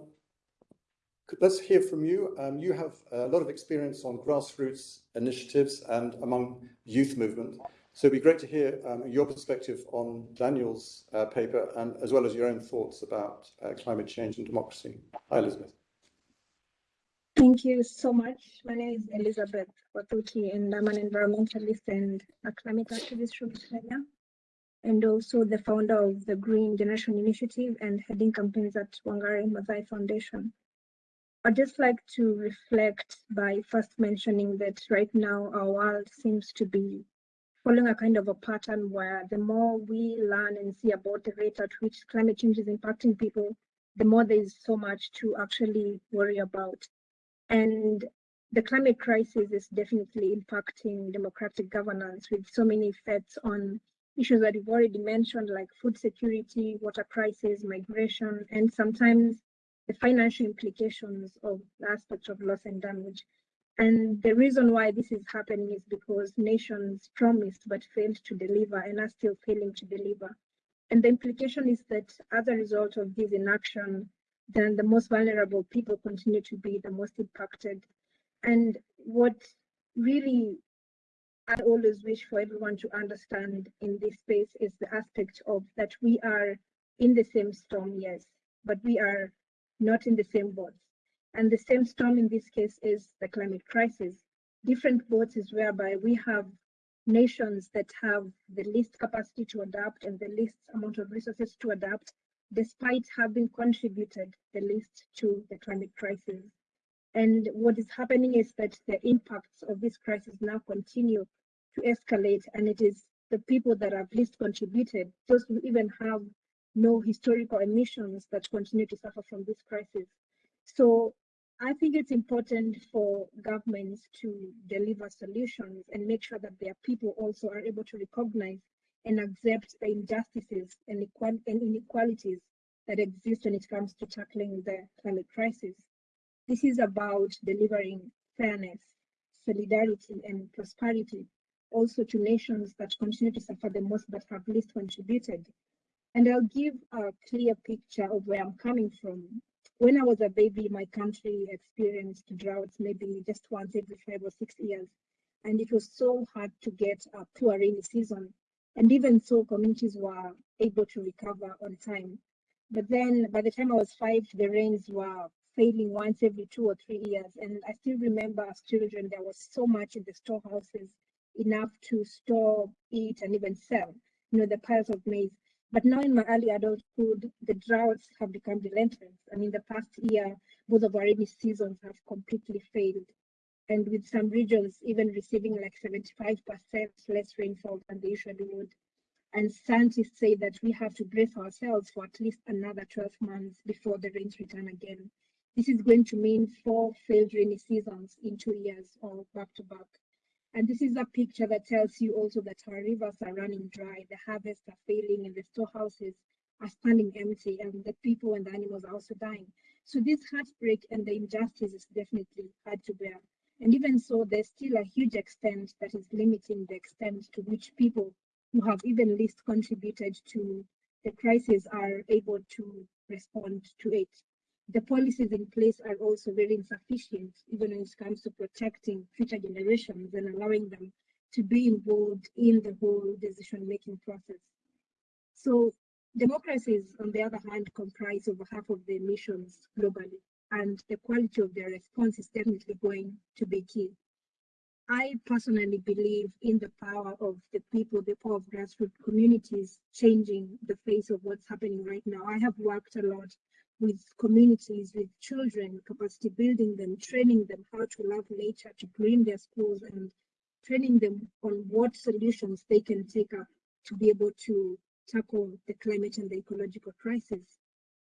let's hear from you. Um, you have a lot of experience on grassroots initiatives and among youth movement. So it'd be great to hear um, your perspective on Daniel's uh, paper and as well as your own thoughts about uh, climate change and democracy. Hi, Elizabeth. Thank you so much. My name is Elizabeth Wathuti and I'm an environmentalist and a climate activist from Australia and also the founder of the Green Generation Initiative and heading campaigns at Wangari Maathai Foundation. I'd just like to reflect by first mentioning that right now our world seems to be following a kind of a pattern where the more we learn and see about the rate at which climate change is impacting people, the more there is so much to actually worry about. And the climate crisis is definitely impacting democratic governance with so many effects on issues that we've already mentioned, like food security, water crisis, migration, and sometimes the financial implications of the of loss and damage. And the reason why this is happening is because nations promised but failed to deliver and are still failing to deliver. And the implication is that as a result of this inaction, then the most vulnerable people continue to be the most impacted. And what really I always wish for everyone to understand in this space is the aspect of that we are in the same storm, yes, but we are not in the same boats. And the same storm in this case is the climate crisis. Different boats is whereby we have nations that have the least capacity to adapt and the least amount of resources to adapt, despite having contributed the least to the climate crisis. And what is happening is that the impacts of this crisis now continue to escalate, and it is the people that have least contributed, those who even have no historical emissions that continue to suffer from this crisis. So I think it's important for governments to deliver solutions and make sure that their people also are able to recognize and accept the injustices and, inequalities that exist when it comes to tackling the climate crisis. This is about delivering fairness, solidarity, and prosperity also to nations that continue to suffer the most but have least contributed and I'll give a clear picture of where I'm coming from. When I was a baby, my country experienced droughts maybe just once every five or six years. And it was so hard to get a rainy season. And even so, communities were able to recover on time. But then by the time I was five, the rains were failing once every two or three years. And I still remember as children, there was so much in the storehouses, enough to store, eat, and even sell, you know, the piles of maize. But now in my early adulthood, the droughts have become relentless. And in the past year, both of our rainy seasons have completely failed. And with some regions even receiving like 75% less rainfall than they usually would. And scientists say that we have to brace ourselves for at least another 12 months before the rains return again. This is going to mean four failed rainy seasons in two years or back to back. And this is a picture that tells you also that our rivers are running dry, the harvests are failing, and the storehouses are standing empty, and the people and the animals are also dying. So this heartbreak and the injustice is definitely hard to bear. And even so, there's still a huge extent that is limiting the extent to which people who have even least contributed to the crisis are able to respond to it. The policies in place are also very insufficient, even when it comes to protecting future generations and allowing them to be involved in the whole decision-making process. So democracies, on the other hand, comprise over half of the emissions globally, and the quality of their response is definitely going to be key. I personally believe in the power of the people, the power of grassroots communities changing the face of what's happening right now. I have worked a lot with communities, with children, capacity building them, training them how to love nature, to clean their schools, and training them on what solutions they can take up to be able to tackle the climate and the ecological crisis.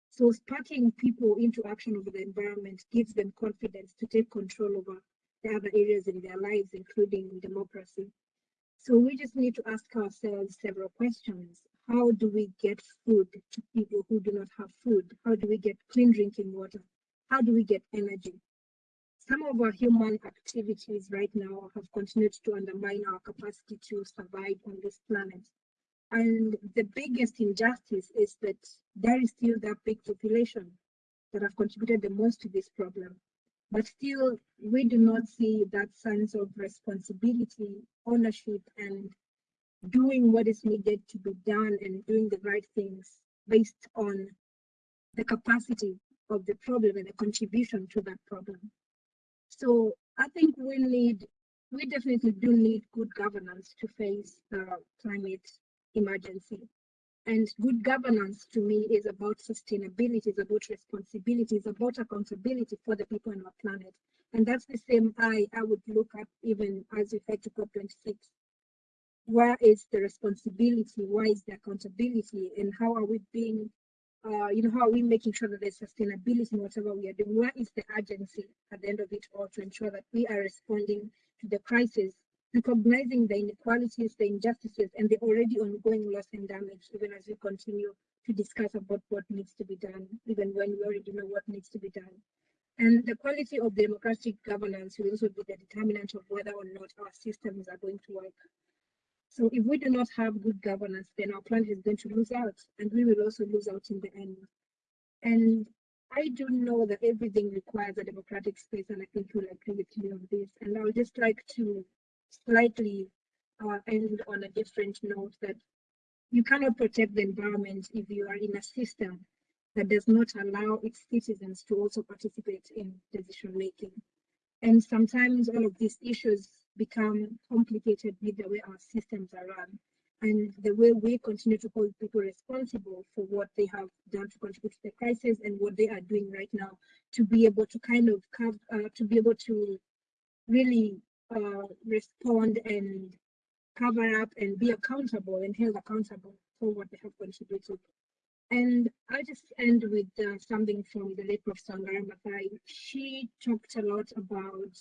So sparking people into action over the environment gives them confidence to take control over the other areas in their lives, including democracy. So we just need to ask ourselves several questions. How do we get food to people who do not have food? How do we get clean drinking water? How do we get energy? Some of our human activities right now have continued to undermine our capacity to survive on this planet. And the biggest injustice is that there is still that big population that have contributed the most to this problem. But still, we do not see that sense of responsibility, ownership, and doing what is needed to be done and doing the right things based on the capacity of the problem and the contribution to that problem. So I think we need, we definitely do need good governance to face the climate emergency. And good governance to me is about sustainability, is about responsibility, is about accountability for the people on our planet. And that's the same eye I would look at even as we head to COP26. Where is the responsibility? Where is the accountability? And how are we being, uh, you know, how are we making sure that there's sustainability in whatever we are doing? Where is the urgency at the end of it all to ensure that we are responding to the crisis recognizing the inequalities, the injustices, and the already ongoing loss and damage, even as we continue to discuss about what needs to be done, even when we already know what needs to be done. And the quality of democratic governance will also be the determinant of whether or not our systems are going to work. So if we do not have good governance, then our planet is going to lose out, and we will also lose out in the end. And I do know that everything requires a democratic space, and I think you'll agree with me on this. And I would just like to slightly uh, end on a different note that you cannot protect the environment if you are in a system that does not allow its citizens to also participate in decision making. And sometimes all of these issues become complicated with the way our systems are run and the way we continue to hold people responsible for what they have done to contribute to the crisis and what they are doing right now to be able to kind of have, uh, to be able to really uh, respond and cover up and be accountable and held accountable for what they have contributed. And I just end with uh, something from the late Professor Wangari Maathai. She talked a lot about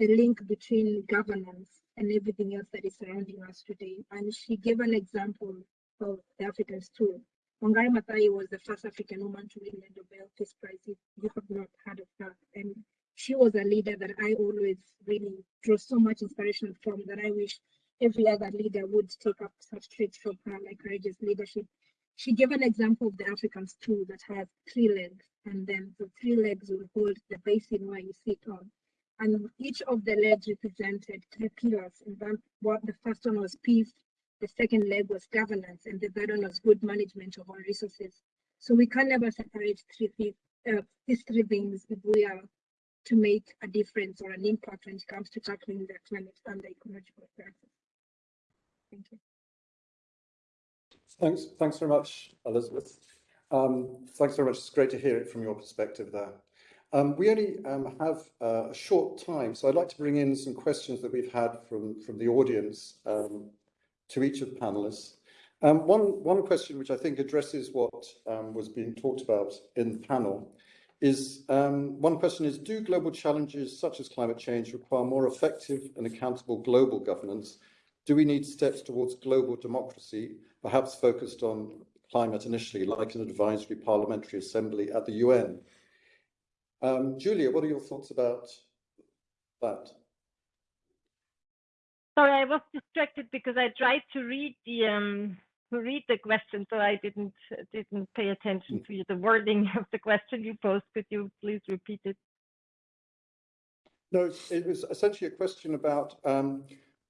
the link between governance and everything else that is surrounding us today. And she gave an example of the African stool. Wangari Maathai was the first African woman to win the Nobel Peace Prize. If you have not heard of her, and she was a leader that I always really draw so much inspiration from that I wish every other leader would take up such traits from her, like courageous leadership. She gave an example of the African stool that has three legs, and then the three legs will hold the basin where you sit on. And each of the legs represented three pillars. And what the first one was peace, the second leg was governance, and the third one was good management of our resources. So we can never separate three, uh, these three things if we are to make a difference or an impact when it comes to tackling the climate and the ecological crisis. Thank you. Thanks, thanks very much, Elizabeth. Um, thanks very much. It's great to hear it from your perspective there. Um, we only um, have uh, a short time, so I'd like to bring in some questions that we've had from, from the audience um, to each of the panelists. Um, one, one question which I think addresses what um, was being talked about in the panel is um, one question is, do global challenges such as climate change require more effective and accountable global governance? Do we need steps towards global democracy, perhaps focused on climate initially, like an advisory parliamentary assembly at the UN? Um, Julia, what are your thoughts about that? Sorry, I was distracted because I tried to read the um, read the question, so I didn't didn't pay attention to the wording of the question you posed. Could you please repeat it? No, it was essentially a question about, um,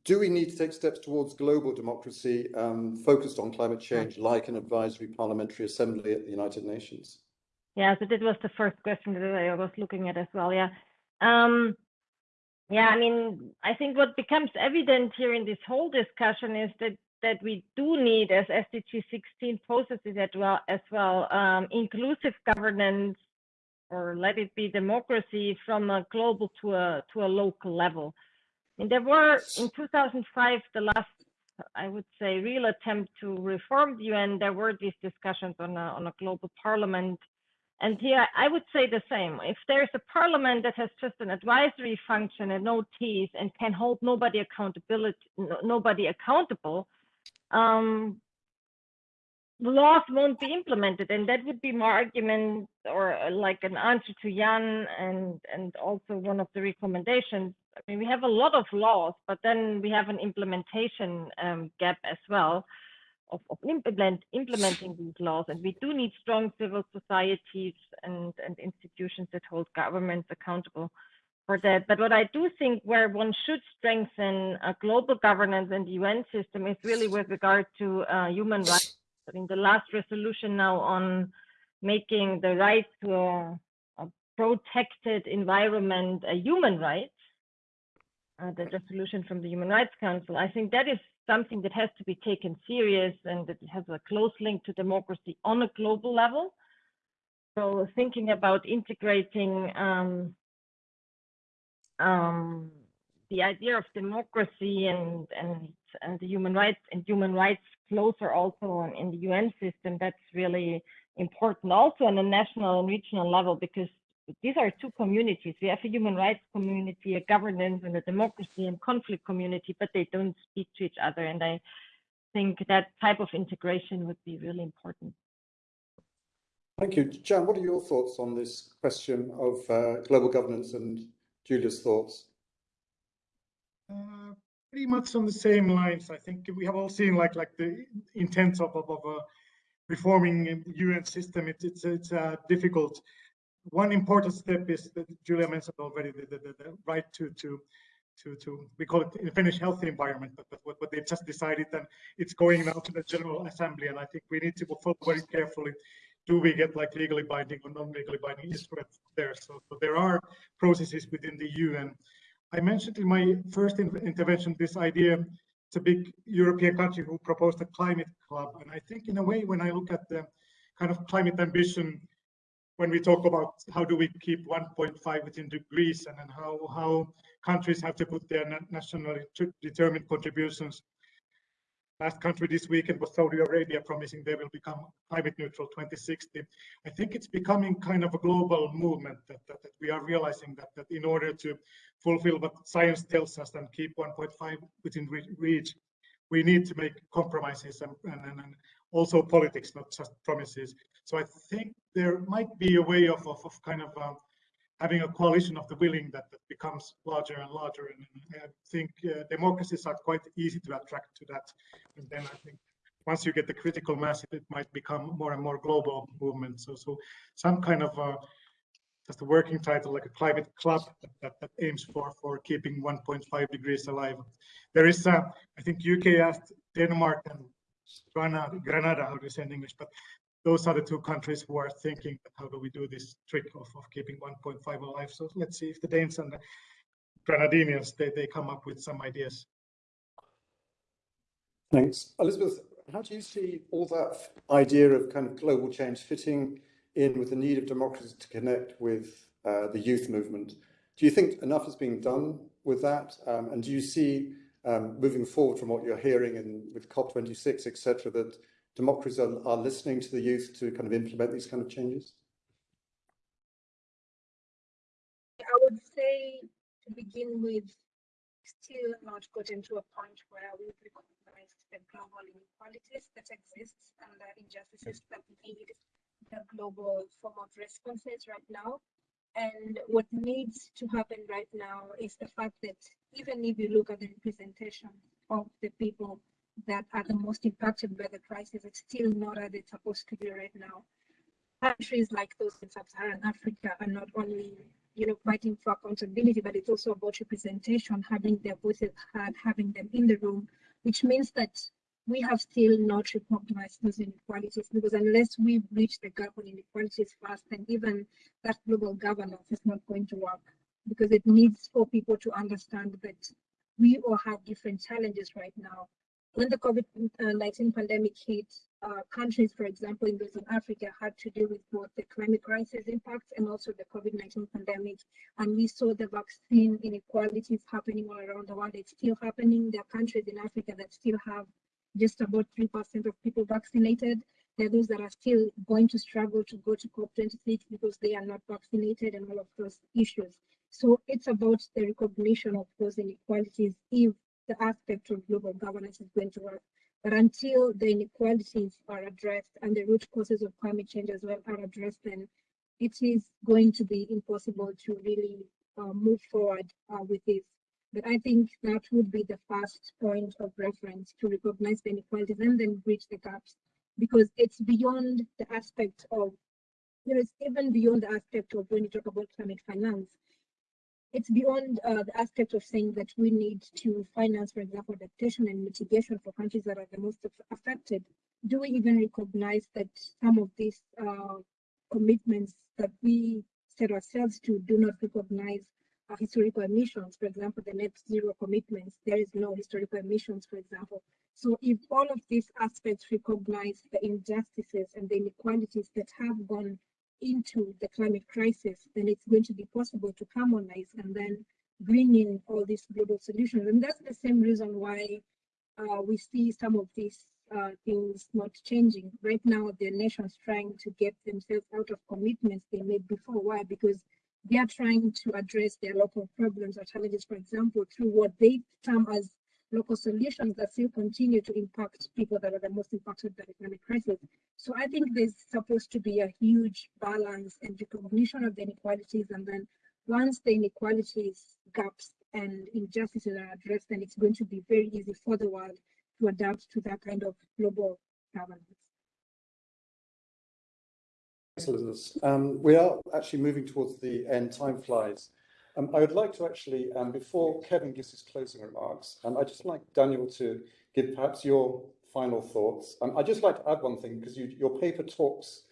do we need to take steps towards global democracy um, focused on climate change, like an advisory parliamentary assembly at the United Nations? Yeah, so that was the first question that I was looking at as well. Yeah. Um, yeah, I mean, I think what becomes evident here in this whole discussion is that that we do need, as SDG 16 processes as well, as well um, inclusive governance, or let it be democracy, from a global to a to a local level. And there were in 2005 the last, I would say, real attempt to reform the UN. There were these discussions on a on a global parliament and here I would say the same. If there's a parliament that has just an advisory function and no teeth and can hold nobody accountability, nobody accountable, um, laws won't be implemented. And that would be my argument or uh, like an answer to Jan and, and also one of the recommendations. I mean, we have a lot of laws, but then we have an implementation um, gap as well of, of implement, implementing these laws. And we do need strong civil societies and, and institutions that hold governments accountable for that. But what I do think where one should strengthen a global governance and the UN system is really with regard to uh, human rights. I mean, the last resolution now on making the right to a, a protected environment a human right, uh, the resolution from the Human Rights Council, I think that is something that has to be taken serious and that has a close link to democracy on a global level. So thinking about integrating um, um, the idea of democracy and, and and the human rights and human rights closer also in the UN system, that's really important also on a national and regional level because these are two communities. We have a human rights community, a governance and a democracy and conflict community, but they don't speak to each other. And I think that type of integration would be really important. Thank you. Jan, what are your thoughts on this question of uh, global governance and Julia's thoughts? Uh, pretty much on the same lines. I think we have all seen like like the intent of of, of uh, reforming the UN system. It, it's it's uh, difficult one important step is that Julia mentioned already the, the, the, right to to to to we call it in Finnish healthy environment, but, but what, they've just decided and it's going now to the General Assembly, and I think we need to follow very carefully. Do we get like legally binding or non-legally binding instruments there? So, so there are processes within the UN. I mentioned in my first in intervention this idea. It's a big European country who proposed a climate club, and I think in a way when I look at the kind of climate ambition when we talk about how do we keep 1.5 within degrees and then how, how countries have to put their nationally determined contributions. Last country this weekend was Saudi Arabia promising they will become climate neutral 2060. I think it's becoming kind of a global movement that, that, that we are realizing that, that in order to fulfill what science tells us and keep 1.5 within reach, we need to make compromises and, and, and also politics, not just promises. So I think there might be a way of, of, of kind of um, having a coalition of the willing that, that becomes larger and larger. And, and I think uh, democracies are quite easy to attract to that. And then I think once you get the critical mass, it might become more and more global movement. So, so some kind of uh, just a working title like a climate club that, that, that aims for for keeping 1.5 degrees alive. There is, uh, I think UK asked Denmark and Granada, Granada, how do you say in English, but those are the two countries who are thinking how do we do this trick of, of keeping 1.5 alive. So let's see if the Danes and the Grenadinians, they, they come up with some ideas. Thanks. Elizabeth, how do you see all that idea of kind of global change fitting in with the need of democracy to connect with uh, the youth movement? Do you think enough is being done with that? Um, and do you see um, moving forward from what you're hearing in, with COP26, etc., that democracies are, are listening to the youth to kind of implement these kind of changes? I would say to begin with, still not gotten to a point where we've recognized the global inequalities that exist and the injustices that need the global form of responses right now. And what needs to happen right now is the fact that even if you look at the representation of the people that are the most impacted by the crisis, it's still not as it's supposed to be right now. Countries like those in sub-Saharan Africa are not only you know, fighting for accountability, but it's also about representation, having their voices heard, having them in the room, which means that we have still not recognized those inequalities because unless we bridge the gap on inequalities fast, then even that global governance is not going to work because it needs for people to understand that we all have different challenges right now. When the COVID-19 pandemic hit, uh, countries, for example, in those Western Africa had to deal with both the climate crisis impacts and also the COVID-19 pandemic. And we saw the vaccine inequalities happening all around the world. It's still happening. There are countries in Africa that still have just about 3% of people vaccinated. There are those that are still going to struggle to go to COP26 because they are not vaccinated and all of those issues. So it's about the recognition of those inequalities if the aspect of global governance is going to work. But until the inequalities are addressed and the root causes of climate change as well are addressed, then it is going to be impossible to really uh, move forward uh, with this. But I think that would be the first point of reference to recognize the inequalities and then bridge the gaps because it's beyond the aspect of, you know, it's even beyond the aspect of when you talk about climate finance. It's beyond uh, the aspect of saying that we need to finance, for example, adaptation and mitigation for countries that are the most affected. Do we even recognize that some of these uh, commitments that we set ourselves to do not recognize historical emissions, for example, the net zero commitments, there is no historical emissions, for example. So if all of these aspects recognize the injustices and the inequalities that have gone into the climate crisis, then it's going to be possible to harmonize and then bring in all these global solutions. And that's the same reason why uh, we see some of these uh, things not changing. Right now, the nations trying to get themselves out of commitments they made before. Why? Because they are trying to address their local problems or challenges, for example, through what they term as local solutions that still continue to impact people that are the most impacted by the climate crisis. So I think there's supposed to be a huge balance and recognition of the inequalities. And then once the inequalities, gaps, and injustices are addressed, then it's going to be very easy for the world to adapt to that kind of global governance. Thanks, Elizabeth. Um, we are actually moving towards the end. Time flies. Um, I would like to actually, um, before Kevin gives his closing remarks, um, I'd just like Daniel to give perhaps your final thoughts. Um, I'd just like to add one thing, because you, your paper talks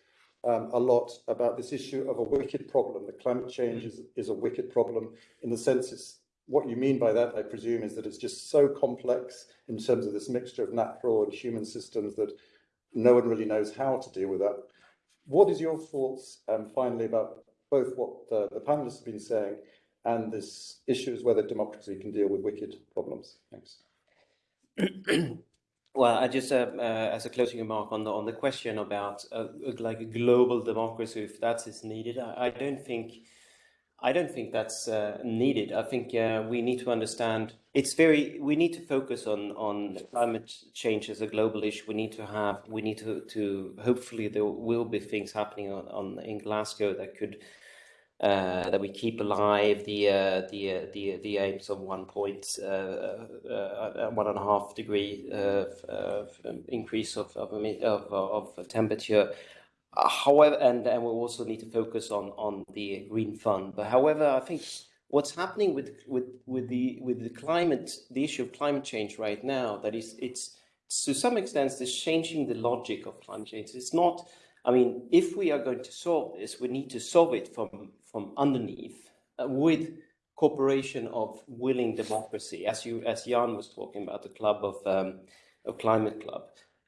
um, a lot about this issue of a wicked problem, that climate change is, is a wicked problem in the sense it's, what you mean by that, I presume, is that it's just so complex in terms of this mixture of natural and human systems that no one really knows how to deal with that. What is your thoughts, um, finally, about both what the, the panelists have been saying and this issue is whether democracy can deal with wicked problems. Thanks. well, I just uh, uh, as a closing remark on the on the question about uh, like a global democracy, if that is needed, I, I don't think. I don't think that's uh, needed. I think uh, we need to understand it's very. We need to focus on on climate change as a global issue. We need to have. We need to to hopefully there will be things happening on, on in Glasgow that could uh, that we keep alive the uh, the uh, the the aims of one point uh, uh, one and a half degree increase of of, of, of temperature. However, and and we also need to focus on on the green fund. But however, I think what's happening with with with the with the climate, the issue of climate change right now, that is it's to some extent it's changing the logic of climate change. It's not. I mean, if we are going to solve this, we need to solve it from from underneath uh, with cooperation of willing democracy, as you as Jan was talking about the club of um, of climate club.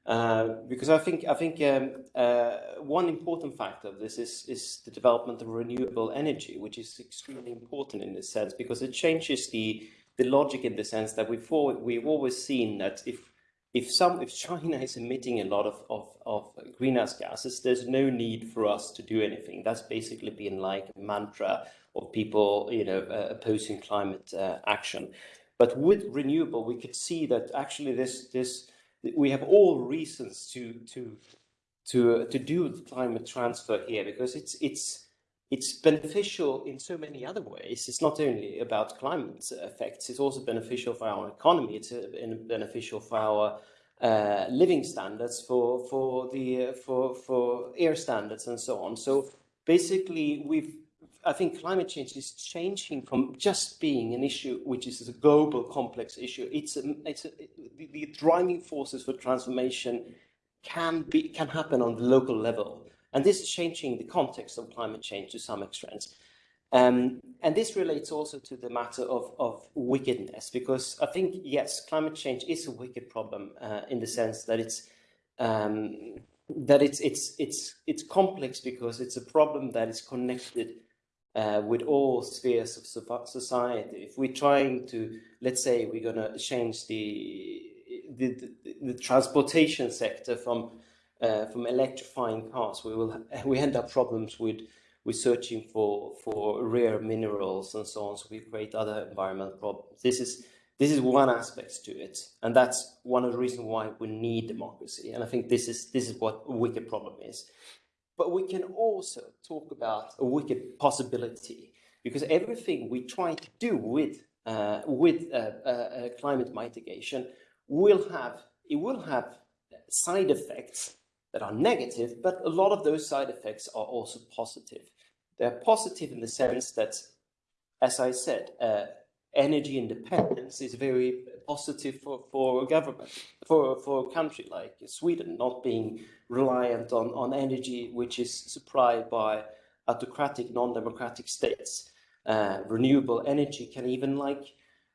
Uh, because I think I think um, uh, one important factor of this is is the development of renewable energy, which is extremely important in this sense because it changes the the logic in the sense that we've we've always seen that if if some if China is emitting a lot of, of, of greenhouse gases, there's no need for us to do anything. That's basically been like a mantra of people, you know, uh, opposing climate uh, action. But with renewable, we could see that actually this this we have all reasons to to to uh, to do the climate transfer here because it's it's it's beneficial in so many other ways. It's not only about climate effects, it's also beneficial for our economy, it's uh, beneficial for our uh, living standards, for for the uh, for for air standards, and so on. So basically, we've I think climate change is changing from just being an issue which is a global complex issue. It's a, it's a, the, the driving forces for transformation can be can happen on the local level, and this is changing the context of climate change to some extent. Um, and this relates also to the matter of, of wickedness, because I think, yes, climate change is a wicked problem uh, in the sense that it's um, that it's it's it's it's complex because it's a problem that is connected uh, with all spheres of society. If we're trying to, let's say, we're going to change the the, the the, transportation sector from uh, from electrifying cars, we will we end up problems with we're searching for for rare minerals and so on. So we create other environmental problems. This is this is one aspect to it, and that's one of the reasons why we need democracy. And I think this is this is what a wicked problem is. But we can also talk about a wicked possibility because everything we try to do with uh, with uh, uh, uh climate mitigation will have it will have side effects that are negative, but a lot of those side effects are also positive. They're positive in the sense that, as I said, uh, energy independence is very positive for, for a government, for, for a country like Sweden, not being reliant on, on energy which is supplied by autocratic, non-democratic states. Uh, renewable energy can even like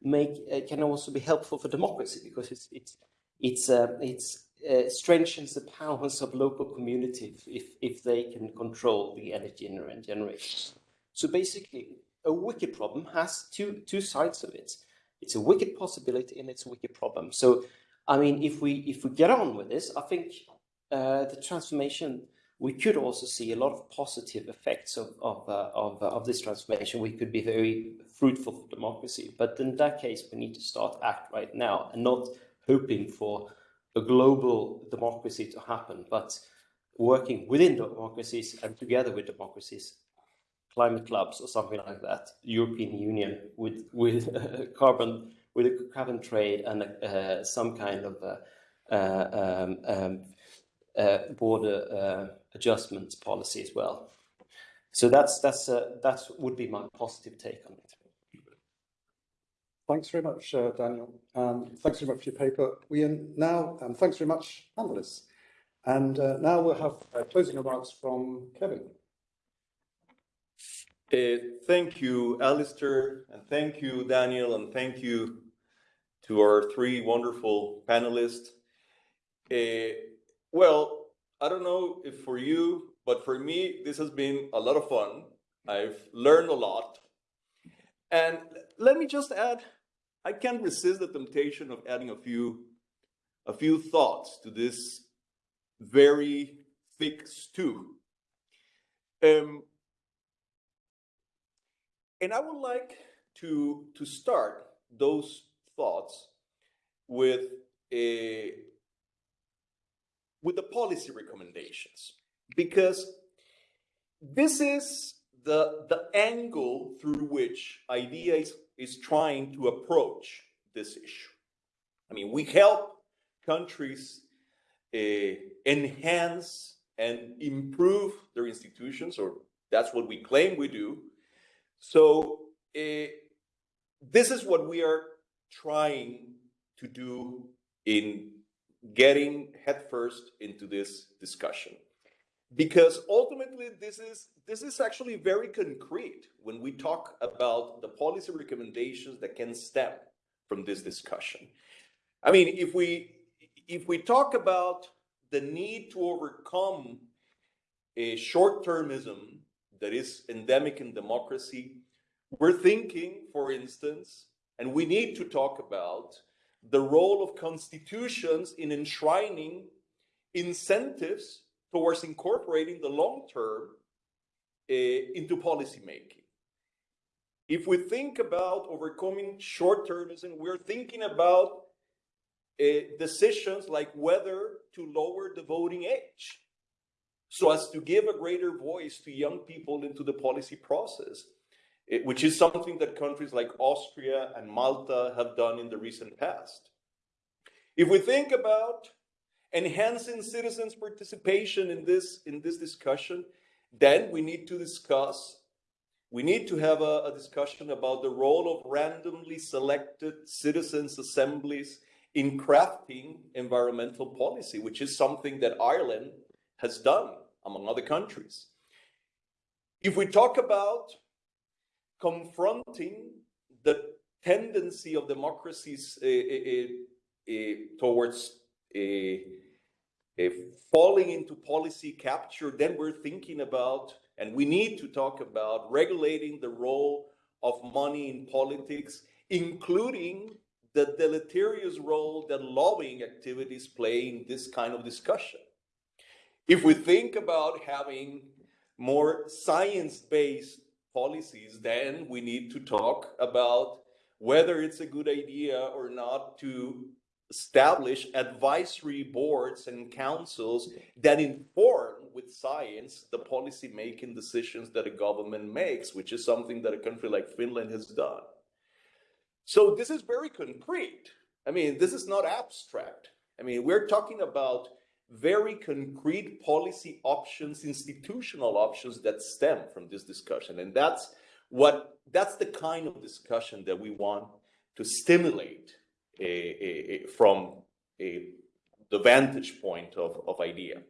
make, uh, can also be helpful for democracy because it's, it's, it's, uh, it's uh, strengthens the powers of local communities if, if they can control the energy generation. So basically, a wicked problem has two, two sides of it. It's a wicked possibility and it's a wicked problem. So, I mean, if we, if we get on with this, I think uh, the transformation, we could also see a lot of positive effects of, of, uh, of, of this transformation. We could be very fruitful for democracy. But in that case, we need to start act right now and not hoping for a global democracy to happen, but working within democracies and together with democracies, climate clubs or something like that, European Union with with carbon with a carbon trade and uh, some kind of uh, uh um, um, uh, border uh, adjustments policy as well. So that's that's that would be my positive take on it. Thanks very much, uh, Daniel. Um, thanks very much for your paper. We are now, um, thanks very much, panelists. And uh, now we'll have uh, closing remarks from Kevin. Uh, thank you, Alistair, and thank you, Daniel, and thank you to our three wonderful panelists. Uh, well, I don't know if for you, but for me, this has been a lot of fun. I've learned a lot. And let me just add I can't resist the temptation of adding a few, a few thoughts to this very thick stew. Um, and I would like to, to start those thoughts with a, with the policy recommendations, because this is the, the angle through which ideas is trying to approach this issue. I mean, we help countries uh, enhance and improve their institutions, or that's what we claim we do. So uh, this is what we are trying to do in getting headfirst into this discussion because ultimately this is this is actually very concrete when we talk about the policy recommendations that can stem from this discussion. I mean, if we if we talk about the need to overcome a short-termism that is endemic in democracy, we're thinking, for instance, and we need to talk about the role of constitutions in enshrining incentives towards incorporating the long term uh, into policymaking. If we think about overcoming short termism, we're thinking about uh, decisions like whether to lower the voting age so as to give a greater voice to young people into the policy process, uh, which is something that countries like Austria and Malta have done in the recent past. If we think about enhancing citizens' participation in this, in this discussion, then we need to discuss, we need to have a, a discussion about the role of randomly selected citizens' assemblies in crafting environmental policy, which is something that Ireland has done, among other countries. If we talk about confronting the tendency of democracies uh, uh, uh, towards falling into policy capture, then we're thinking about, and we need to talk about regulating the role of money in politics, including the deleterious role that lobbying activities play in this kind of discussion. If we think about having more science-based policies, then we need to talk about whether it's a good idea or not to establish advisory boards and councils that inform with science the policy making decisions that a government makes, which is something that a country like Finland has done. So this is very concrete. I mean, this is not abstract. I mean, we're talking about very concrete policy options, institutional options that stem from this discussion. And that's what, that's the kind of discussion that we want to stimulate from the vantage point of, of IDEA.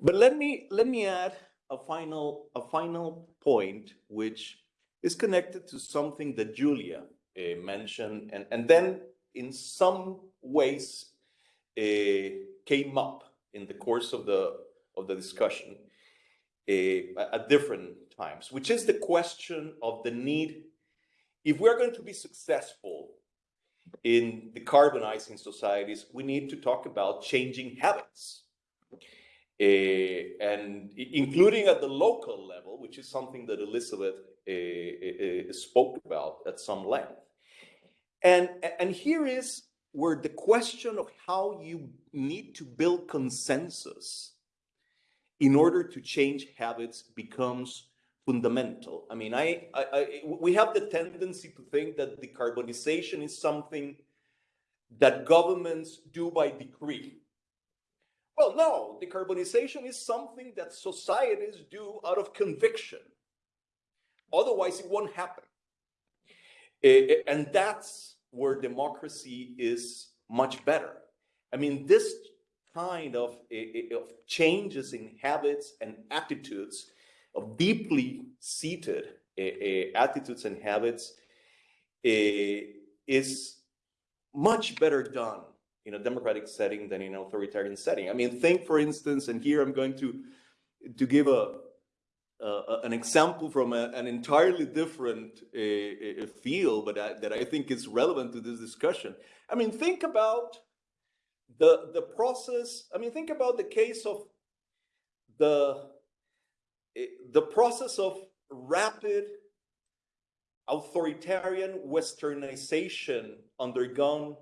But let me, let me add a final, a final point, which is connected to something that Julia uh, mentioned, and, and then in some ways uh, came up in the course of the, of the discussion uh, at different times, which is the question of the need, if we're going to be successful in decarbonizing societies, we need to talk about changing habits. Uh, and including at the local level, which is something that Elizabeth uh, spoke about at some length. And, and here is where the question of how you need to build consensus in order to change habits becomes fundamental. I mean, I, I, I, we have the tendency to think that decarbonization is something that governments do by decree. Well, no, decarbonization is something that societies do out of conviction. Otherwise, it won't happen. And that's where democracy is much better. I mean, this kind of, of changes in habits and attitudes of deeply seated uh, uh, attitudes and habits uh, is much better done in a democratic setting than in an authoritarian setting. I mean, think for instance, and here I'm going to to give a, an example from a, an entirely different uh, field, but I, that I think is relevant to this discussion. I mean, think about the the process. I mean, think about the case of the Eh, the process of rapid authoritarian westernization undergone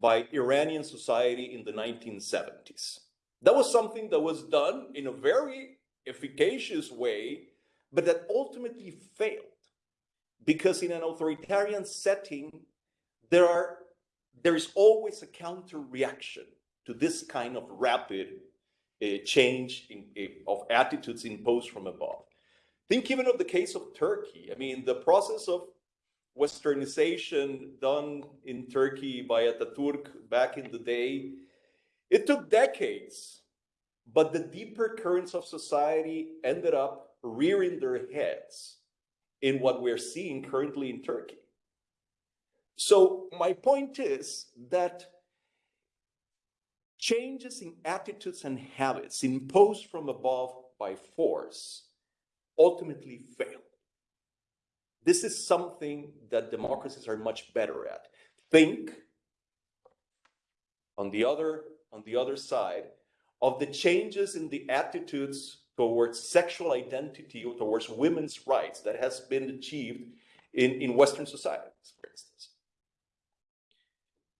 by Iranian society in the 1970s. That was something that was done in a very efficacious way, but that ultimately failed because in an authoritarian setting, there are there is always a counter reaction to this kind of rapid change in, of attitudes imposed from above. Think even of the case of Turkey. I mean, the process of westernization done in Turkey by Ataturk back in the day, it took decades, but the deeper currents of society ended up rearing their heads in what we're seeing currently in Turkey. So my point is that changes in attitudes and habits imposed from above by force ultimately fail. This is something that democracies are much better at. Think on the other, on the other side of the changes in the attitudes towards sexual identity or towards women's rights that has been achieved in, in Western instance.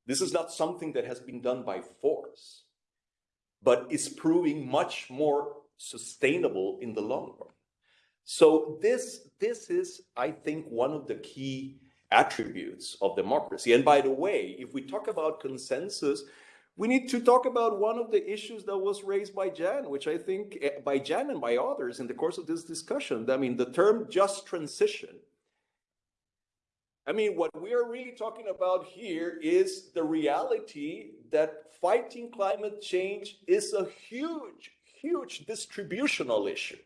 This is not something that has been done by force, but is proving much more sustainable in the long run. So this, this is, I think, one of the key attributes of democracy. And by the way, if we talk about consensus, we need to talk about one of the issues that was raised by Jan, which I think eh, by Jan and by others in the course of this discussion. I mean, the term just transition. I mean, what we are really talking about here is the reality that fighting climate change is a huge, huge distributional issue.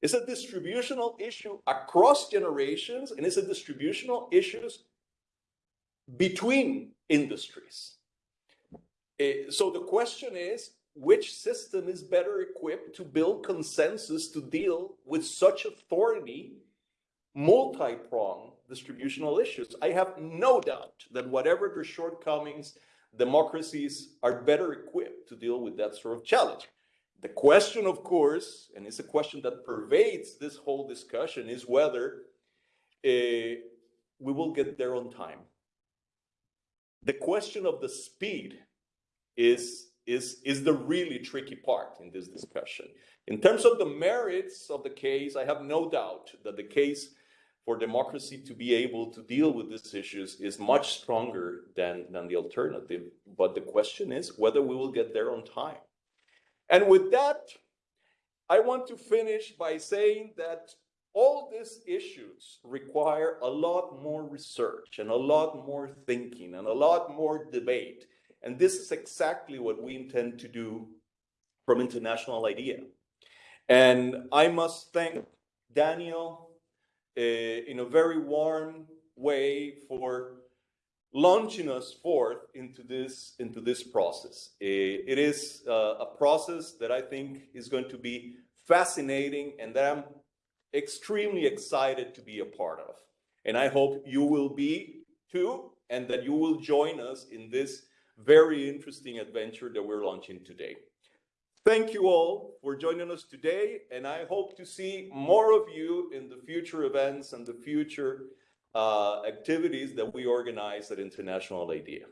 It's a distributional issue across generations, and it's a distributional issue between industries. Eh, so the question is, which system is better equipped to build consensus to deal with such authority, multi-pronged distributional issues? I have no doubt that whatever their shortcomings, democracies are better equipped to deal with that sort of challenge. The question, of course, and it's a question that pervades this whole discussion, is whether uh, we will get there on time. The question of the speed is, is, is the really tricky part in this discussion. In terms of the merits of the case, I have no doubt that the case for democracy to be able to deal with these issues is much stronger than, than the alternative. But the question is whether we will get there on time. And with that, I want to finish by saying that all these issues require a lot more research and a lot more thinking and a lot more debate. And this is exactly what we intend to do from International IDEA. And I must thank Daniel in a very warm way for launching us forth into this into this process. Uh, it is uh, a process that I think is going to be fascinating and that I'm extremely excited to be a part of. And I hope you will be too, and that you will join us in this very interesting adventure that we're launching today. Thank you all for joining us today, and I hope to see more of you in the future events and the future uh, activities that we organize at International IDEA.